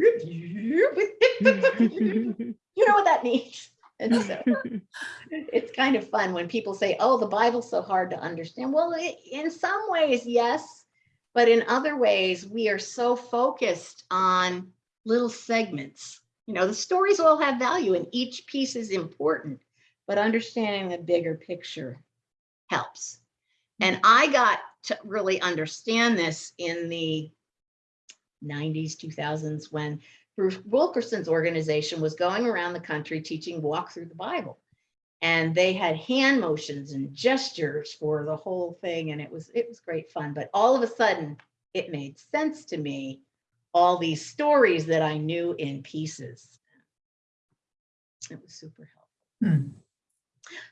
You know what that means? And so it's kind of fun when people say, oh, the Bible's so hard to understand. Well, i- in some ways, yes. But in other ways, we are so focused on little segments. You know, the stories all have value and each piece is important, but understanding the bigger picture helps. And I got to really understand this in the 90s, 2000s, when Bruce Wilkinson's organization was going around the country teaching walk through the Bible. And they had hand motions and gestures for the whole thing. And it was, it was great fun. But all of a sudden, it made sense to me, all these stories that I knew in pieces. It was super helpful. Hmm.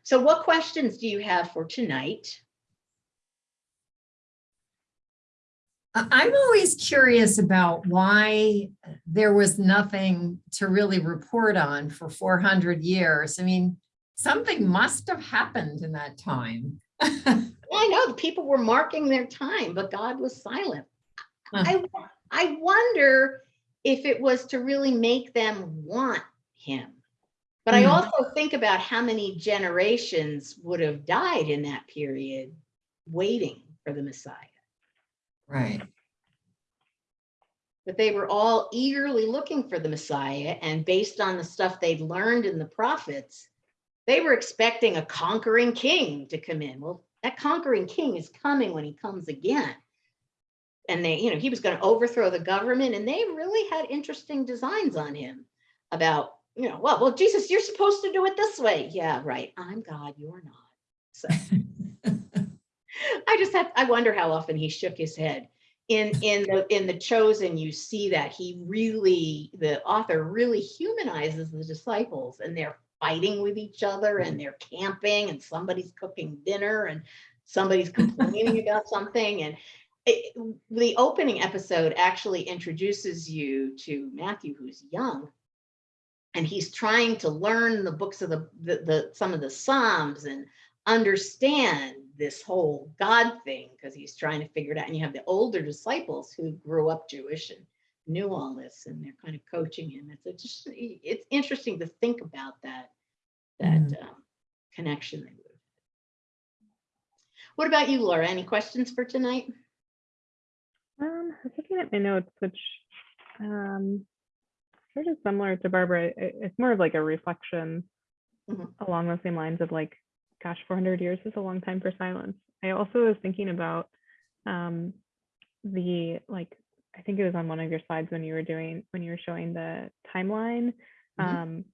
So what questions do you have for tonight? I'm always curious about why there was nothing to really report on for 400 years. I mean, something must have happened in that time. I know the people were marking their time, but God was silent. Huh. I, I wonder if it was to really make them want him. But I Hmm. also think about how many generations would have died in that period waiting for the Messiah. Right. But they were all eagerly looking for the Messiah and based on the stuff they'd learned in the prophets, they were expecting a conquering king to come in. Well, that conquering king is coming when he comes again. And they, you know, he was going to overthrow the government and they really had interesting designs on him about, you know, well, well, Jesus, you're supposed to do it this way. Yeah, right. I'm God, you're not. So I just have, I wonder how often he shook his head. In, in the, in the chosen, you see that he really, the author really humanizes the disciples and they're fighting with each other and mm-hmm. they're camping and somebody's cooking dinner and somebody's complaining about something. And it, the opening episode actually introduces you to Matthew, who's young. And he's trying to learn the books of the, the, the some of the Psalms and understand this whole God thing because he's trying to figure it out. And you have the older disciples who grew up Jewish and knew all this, and they're kind of coaching him. It's a just it's interesting to think about that that Mhm. um, connection. They would. What about you, Laura? Any questions for tonight? Um, I was looking at my notes, which um, sort of similar to Barbara. It's more of like a reflection Mhm. along the same lines of like, gosh, 400 years is a long time for silence. I also was thinking about um, the like, I think it was on one of your slides when you were doing when you were showing the timeline. Mhm. Um,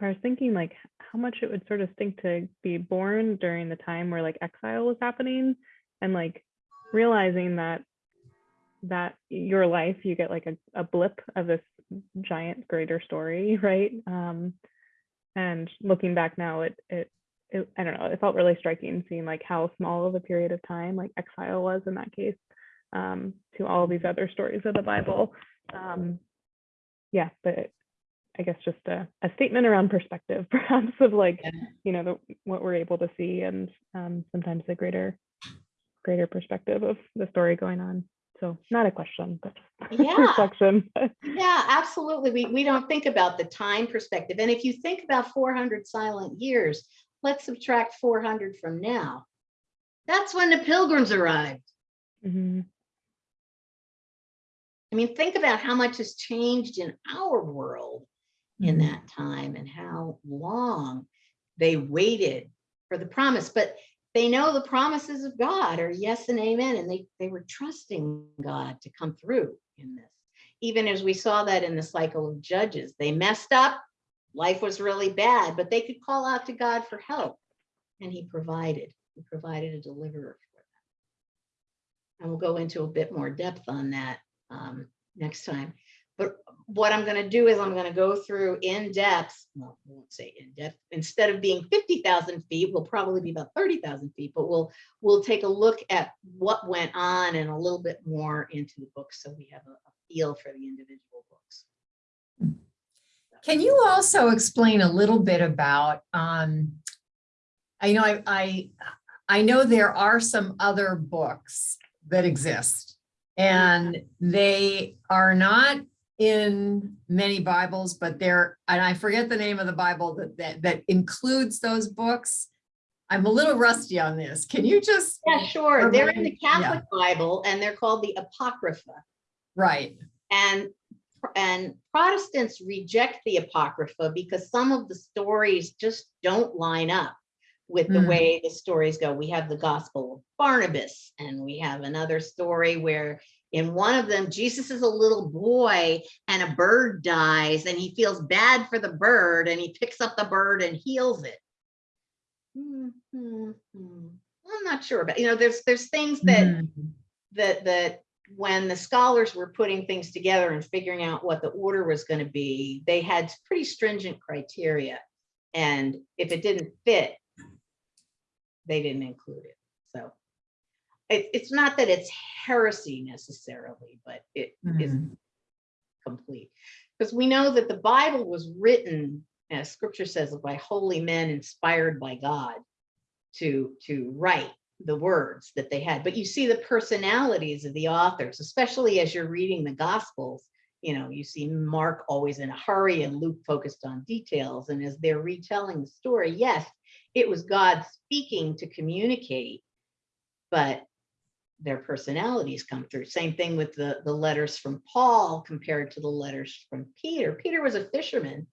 I was thinking like how much it would sort of stink to be born during the time where like exile was happening and like realizing that that your life you get like a, a blip of this giant greater story right um and looking back now it, it it i don't know it felt really striking seeing like how small of a period of time like exile was in that case um to all these other stories of the bible um yeah but i guess just a, a statement around perspective perhaps of like Yeah. you know the, what we're able to see and um sometimes the greater greater perspective of the story going on so not a question, but Yeah. reflection. Yeah, absolutely. We, we don't think about the time perspective. And if you think about 400 silent years, let's subtract 400 from now. That's when the pilgrims arrived. Mhm. I mean, think about how much has changed in our world in Mhm. that time and how long they waited for the promise. But they know the promises of God are yes and amen. And they, they were trusting God to come through in this. Even as we saw that in the cycle of judges, they messed up, life was really bad, but they could call out to God for help. And he provided, he provided a deliverer for them. And we'll go into a bit more depth on that um, next time. But what I'm gonna do is I'm gonna go through in depth, well, I won't say in depth, instead of being fifty thousand feet, we'll probably be about thirty thousand feet, but we'll, we'll take a look at what went on and a little bit more into the book, so we have a a feel for the individual books. Can you also explain a little bit about, um, I know I, I, I know there are some other books that exist and they are not in many Bibles, but they're, and I forget the name of the Bible that, that, that includes those books. I'm a little rusty on this. Can you just, Yeah, sure, they're in the Remind- yeah. Catholic Bible and they're called the Apocrypha. right, And, and Protestants reject the Apocrypha because some of the stories just don't line up with the Mm. way the stories go. We have the Gospel of Barnabas and we have another story where in one of them, Jesus is a little boy and a bird dies and he feels bad for the bird and he picks up the bird and heals it. Hmm, hmm. I'm not sure, but you know, there's, there's things that Mhm. that that when the scholars were putting things together and figuring out what the order was going to be, they had pretty stringent criteria. And if it didn't fit, they didn't include it. So it, it's not that it's heresy necessarily, but it is Mhm. complete. Because we know that the Bible was written, as scripture says, by holy men inspired by God to, to write the words that they had. But you see the personalities of the authors, especially as you're reading the Gospels. You know, you see Mark always in a hurry and Luke focused on details. And as they're retelling the story, yes, it was God speaking to communicate, but their personalities come through. Same thing with the, the letters from Paul compared to the letters from Peter. Peter was a fisherman.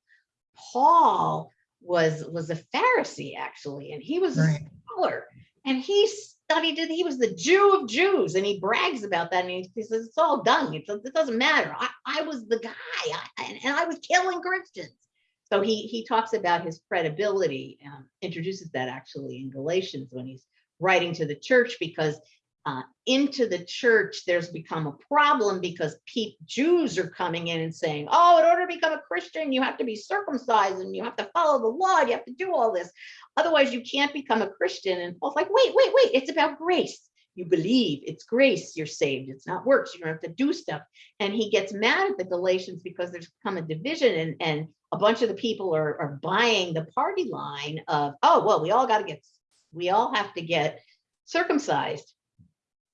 Paul was, was a Pharisee actually, and he was a scholar. And he studied it. He was the Jew of Jews, and he brags about that. And he, he says, it's all done. It, it doesn't matter. I, I was the guy, I, and, and I was killing Christians. So he, he talks about his credibility, um, introduces that actually in Galatians when he's writing to the church because uh, into the church, there's become a problem because pe- Jews are coming in and saying, oh, in order to become a Christian, you have to be circumcised and you have to follow the law. You have to do all this. Otherwise, you can't become a Christian. And Paul's like, wait, wait, wait, it's about grace. You believe it's grace, you're saved. It's not works. You don't have to do stuff. And he gets mad at the Galatians because there's come a division and, and a bunch of the people are, are buying the party line of, oh, well, we all got to get, we all have to get circumcised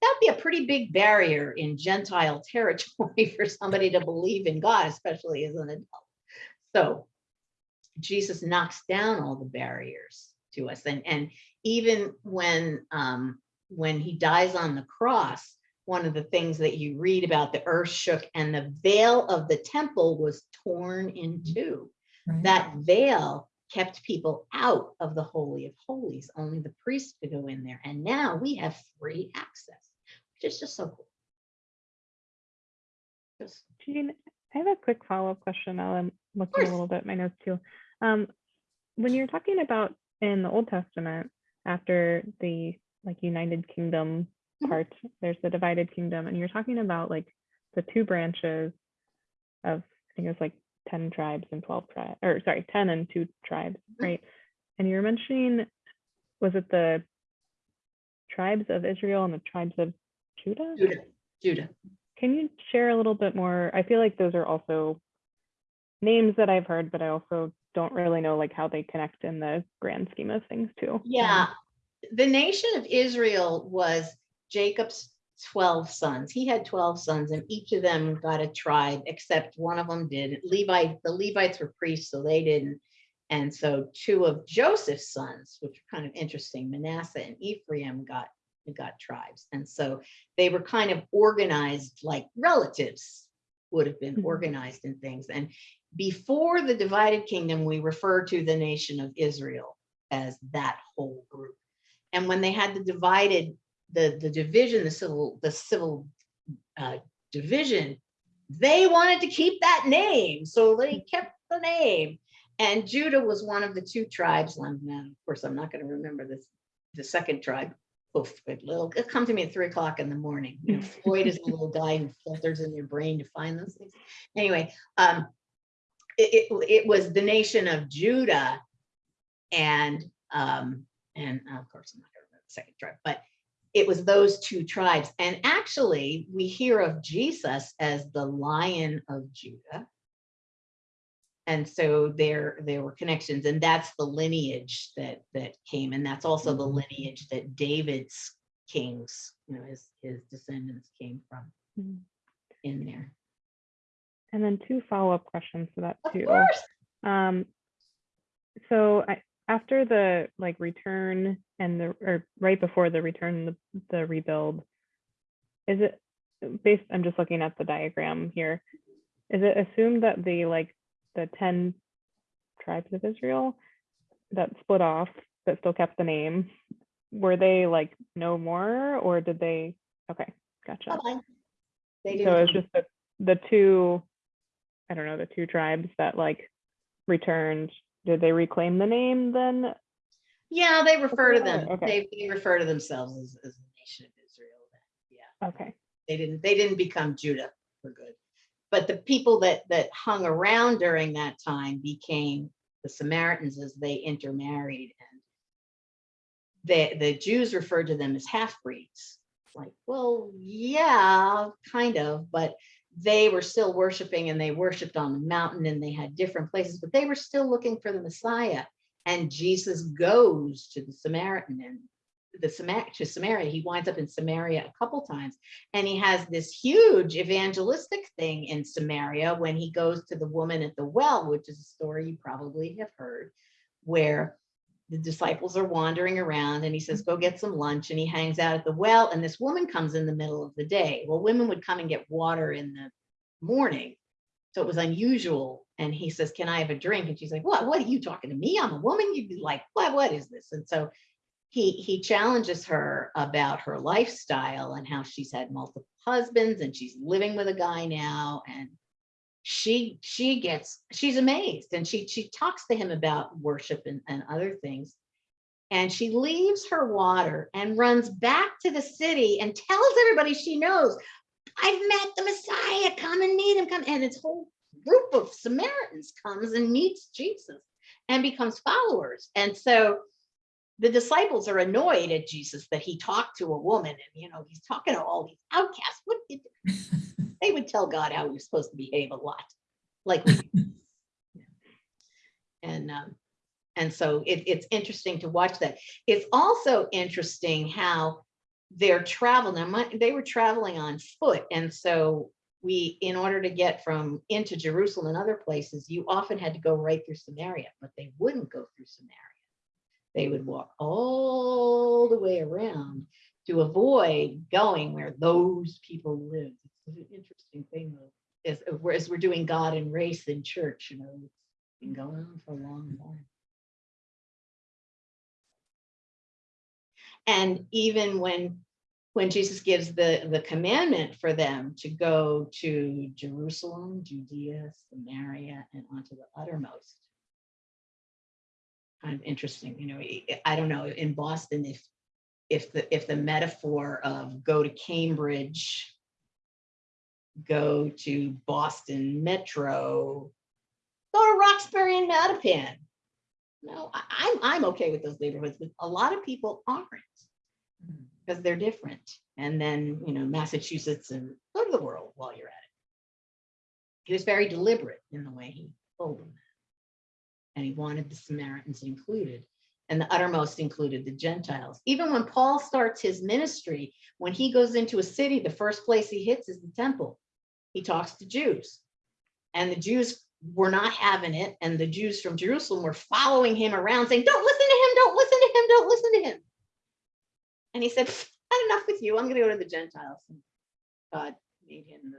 that'd be a pretty big barrier in Gentile territory for somebody to believe in God, especially as an adult. So Jesus knocks down all the barriers to us. And, and even when, um, when he dies on the cross, one of the things that you read about the earth shook and the veil of the temple was torn in two. Right. That veil kept people out of the Holy of Holies. Only the priest could go in there. And now we have free access, which is just so cool. Just- Jean, I have a quick follow-up question. I'm looking a little bit at my notes too. Um, when you're talking about in the Old Testament, after the like United Kingdom part, there's the divided kingdom, and you're talking about like the two branches of I think it was like 10 tribes and 12 tribes, or sorry, 10 and two tribes, Mhm. right? And you were mentioning, was it the tribes of Israel and the tribes of Judah? Judah, Judah. Can you share a little bit more? I feel like those are also names that I've heard, but I also don't really know like how they connect in the grand scheme of things too. Yeah, the nation of Israel was Jacob's 12 sons. He had 12 sons and each of them got a tribe, except one of them did. Levi, the Levites were priests, so they didn't. And so two of Joseph's sons, which are kind of interesting, Manasseh and Ephraim got, got tribes. And so they were kind of organized like relatives would have been Mhm. organized in things. And before the divided kingdom, we refer to the nation of Israel as that whole group. And when they had the divided, the, the division, the civil, the civil uh, division, they wanted to keep that name, so they kept the name. And Judah was one of the two tribes, now, of course, I'm not gonna remember this, the second tribe. Oof, it little, it come to me at three o'clock in the morning. You know, Floyd is a little guy who filters in your brain to find those things. Anyway, um, it, it, it was the nation of Judah. And, um, and of course, I'm not gonna remember the second tribe, but it was those two tribes. And actually, we hear of Jesus as the Lion of Judah. And so there, there were connections, and that's the lineage that, that came, and that's also the lineage that David's kings, you know, his, his descendants came from Mhm. in there. And then two follow-up questions to that Of too. course. Um, so I, after the like return and the, or right before the return, the, the rebuild, is it based, I'm just looking at the diagram here. Is it assumed that the like, the ten tribes of Israel that split off, but still kept the name, were they like no more or did they, okay, gotcha. Bye-bye. They So it's just the, the two, I don't know, the two tribes that like returned, did they reclaim the name then? yeah, they refer to them, Okay. they, they refer to themselves as, as the nation of Israel. Yeah. Okay, they didn't they didn't become Judah for good. But the people that that hung around during that time became the Samaritans as they intermarried and the the Jews referred to them as half-breeds. Like, well, yeah, kind of, but they were still worshiping and they worshiped on the mountain and they had different places, but they were still looking for the Messiah. And Jesus goes to the Samaritan and the Samar to Samaria. He winds up in Samaria a couple times. And he has this huge evangelistic thing in Samaria when he goes to the woman at the well, which is a story you probably have heard, where the disciples are wandering around and he says, mm-hmm. go get some lunch. And he hangs out at the well. And this woman comes in the middle of the day. Well, women would come and get water in the morning. So it was unusual. And he says, Can I have a drink? And she's like, What? What are you talking to me? I'm a woman. You'd be like, What? What is this? And so he he challenges her about her lifestyle and how she's had multiple husbands and she's living with a guy now and she she gets she's amazed and she she talks to him about worship and, and other things and she leaves her water and runs back to the city and tells everybody she knows i've met the messiah come and meet him come and this whole group of samaritans comes and meets jesus and becomes followers and so the disciples are annoyed at Jesus that he talked to a woman and, you know, he's talking to all these outcasts. What did, they would tell God how was supposed to behave a lot, like we. And, um, and so it, it's interesting to watch that. It's also interesting how their travel, now my, they were traveling on foot. And so we, in order to get from into Jerusalem and other places, you often had to go right through Samaria, but they wouldn't go through Samaria they would walk all the way around to avoid going where those people lived. It's an interesting thing though, as, uh, whereas we're doing God and race in church, you know, it's been going on for a long time. And even when when Jesus gives the, the commandment for them to go to Jerusalem, Judea, Samaria, and onto the uttermost, kind of interesting, you know, I don't know, in Boston, if, if the, if the metaphor of go to Cambridge, go to Boston Metro, go to Roxbury and Mattapan. No, I'm, I'm okay with those neighborhoods, but a lot of people aren't because they're different. And then, you know, Massachusetts and go to the world while you're at it. He was very deliberate in the way he told them. that. And he wanted the Samaritans included. And the uttermost included the Gentiles. Even when Paul starts his ministry, when he goes into a city, the first place he hits is the temple. He talks to Jews. And the Jews were not having it. And the Jews from Jerusalem were following him around saying, don't listen to him, don't listen to him, don't listen to him. And he said, "Had enough with you. I'm going to go to the Gentiles. And God made him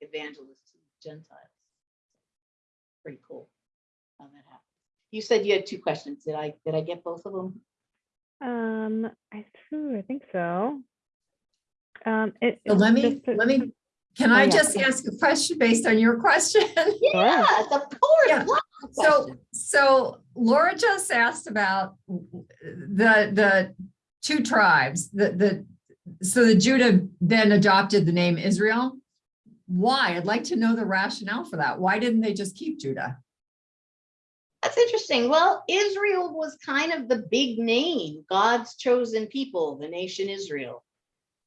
the evangelist to the Gentiles. Pretty cool how that happened. You said you had two questions. Did I, did I get both of them? um, I, phew, I think so. Um, it. So let me, just let me Can Oh, I yeah. just ask a question based on your question? Yes, of course. Yeah. lots of So, so Laura just asked about the, the two tribes, the, the, so the Judah then adopted the name Israel. Why? I'd like to know the rationale for that. Why didn't they just keep Judah? That's interesting. Well, Israel was kind of the big name, God's chosen people, the nation Israel.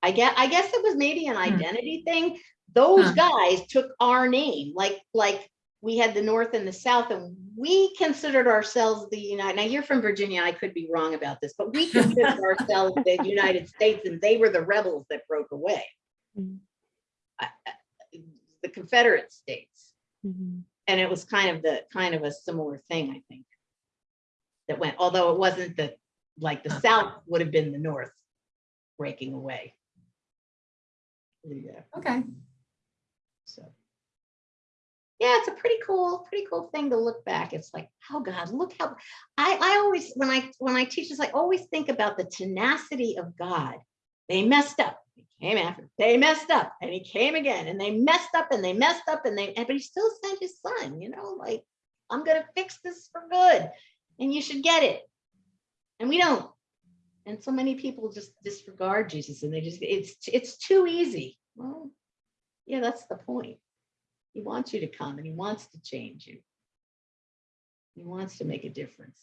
I guess, I guess it was maybe an hmm. identity thing. Those Huh. guys took our name, like, like we had the North and the South, and we considered ourselves the United. Now, you're from Virginia. I could be wrong about this, but we considered ourselves the United States, and they were the rebels that broke away. Mm. I- I- The Confederate States Mhm. and it was kind of the kind of a similar thing, I think. That went, although it wasn't the, like the South would have been the North breaking away. Yeah, Okay. So. Yeah, it's a pretty cool, pretty cool thing to look back. It's like, oh God, look how, I, I always, when I, when I teach this, I always think about the tenacity of God. They messed up, he came after, they messed up and he came again and they messed up and they messed up and they, and- but he still sent his son, you know, like, I'm gonna fix this for good and you should get it. And we don't. And so many people just disregard Jesus and they just, it's, it's too easy. Well, yeah, that's the point. He wants you to come and he wants to change you. He wants to make a difference.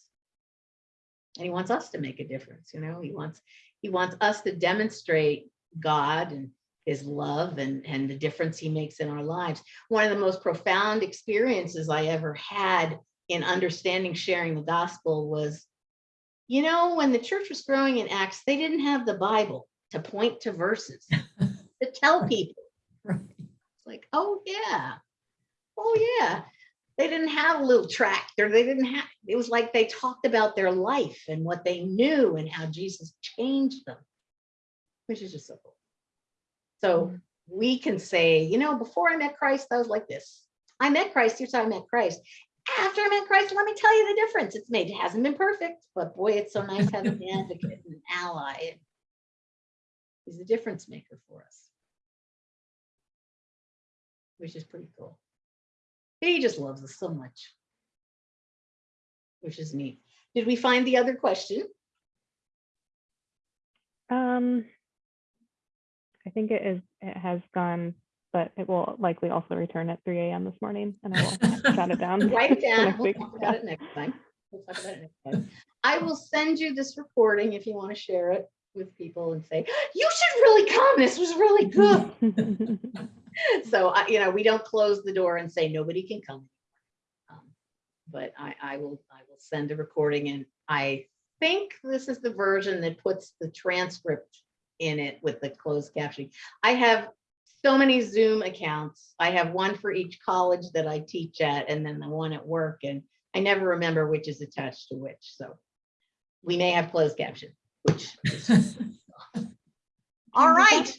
And he wants us to make a difference, you know, he wants, he wants us to demonstrate God and his love and, and the difference he makes in our lives. One of the most profound experiences I ever had in understanding sharing the gospel was, you know, when the church was growing in Acts, they didn't have the Bible to point to verses, to tell people. Like, oh, yeah. Oh, yeah. They didn't have a little tractor. They didn't have, it was like they talked about their life and what they knew and how Jesus changed them, which is just so cool. So mm-hmm. we can say, you know, before I met Christ, I was like this. I met Christ, here's how I met Christ. After I met Christ, let me tell you the difference. It's made, it hasn't been perfect, but boy, it's so nice having an advocate and an ally. He's a difference maker for us which is pretty cool. He just loves us so much, which is neat. Did we find the other question? Um, I think it is, it has gone, but it will likely also return at three AM this morning and I will jot it down. Write it down. next We'll week. talk about it next time. We'll talk about it next time. I will send you this recording if you want to share it with people and say, you should really come. This was really good. So, I, you know, we don't close the door and say nobody can come. Um, But I, I will, I will send a recording and I think this is the version that puts the transcript in it with the closed captioning. I have so many Zoom accounts. I have one for each college that I teach at and then the one at work and I never remember which is attached to which, so. We may have closed caption, which, is- all right.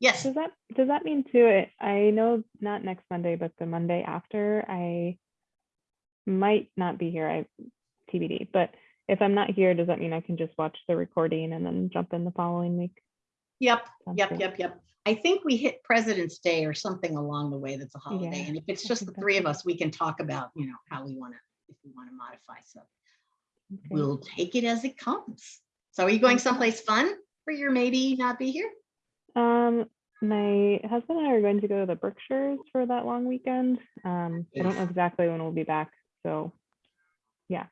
Yes, Does that, does that mean too, it- I know not next Monday, but the Monday after, I might not be here, I TBD, but if I'm not here, does that mean I can just watch the recording and then jump in the following week? yep. Sounds Yep, good. yep, yep. I think we hit President's Day or something along the way that's a holiday. Yeah, And if it's just the three of us, we can talk about, you know, how we want to, if we want to modify stuff. Okay. We'll take it as it comes. So are you going someplace fun for your maybe not be here? Um, my husband and I are going to go to the Berkshires for that long weekend. Um, I don't know exactly when we'll be back, so yeah.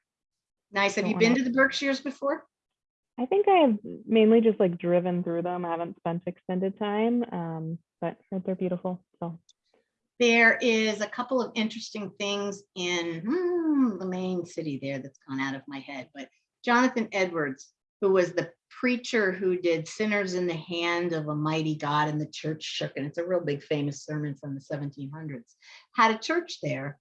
Nice. Have you been wanna- the Berkshires before? I think I have mainly just like driven through them. I haven't spent extended time, um, but they're beautiful. So There is a couple of interesting things in hmm, the main city there that's gone out of my head, but Jonathan Edwards, who was the preacher who did Sinners in the Hand of a Mighty God and the Church Shook, and it's a real big famous sermon from the 1700s, had a church there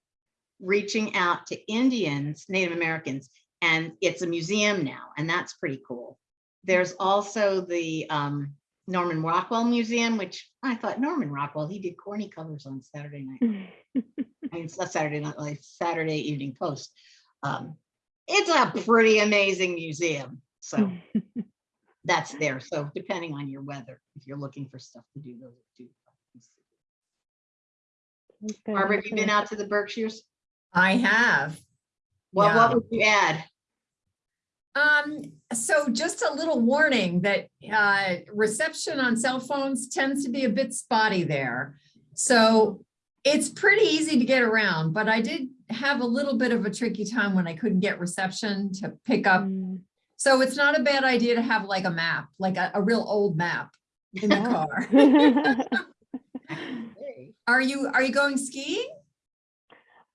reaching out to Indians, Native Americans, and it's a museum now, and that's pretty cool. There's also the um, Norman Rockwell Museum, which I thought Norman Rockwell, he did corny covers on Saturday night. I mean, it's not Saturday night, like Saturday Evening Post. Um, it's a pretty amazing museum. So that's there. So depending on your weather, if you're looking for stuff to do, those are two. places. That's good. Barbara, have you been out to the Berkshires? I have. Well, Yeah. what would you add? Um, so just a little warning that uh, reception on cell phones tends to be a bit spotty there. So it's pretty easy to get around, but I did have a little bit of a tricky time when I couldn't get reception to pick up. Mm, So it's not a bad idea to have like a map, like a, a real old map in the car. Are you, are you going skiing?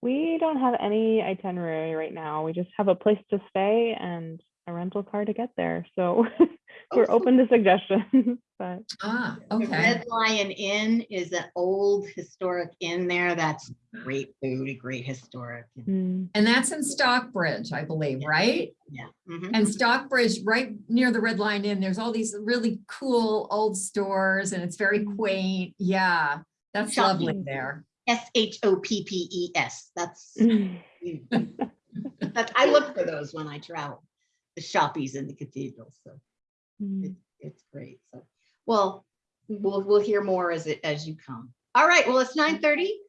We don't have any itinerary right now. We just have a place to stay and a rental car to get there. So we're Oh, open to suggestions, but Ah, The okay. Red Lion Inn is an old historic inn there. That's great food, a great historic. mm, And that's in Stockbridge, I believe, right? Yeah. mhm. And Stockbridge, right near the Red Lion Inn, there's all these really cool old stores and it's very Mm. quaint. Yeah, that's lovely there. S H O P P E S. That's, mm. that's, I look for those when I travel. The shoppies in the cathedral, so Mm. it's, it's great. So, well, we'll, we'll hear more as it, as you come. All right, well, it's nine thirty.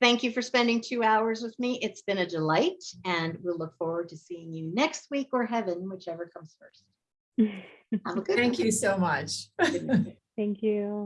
Thank you for spending two hours with me. It's been a delight and we'll look forward to seeing you next week or heaven, whichever comes first. Have a good. Thank you so much. Thank you.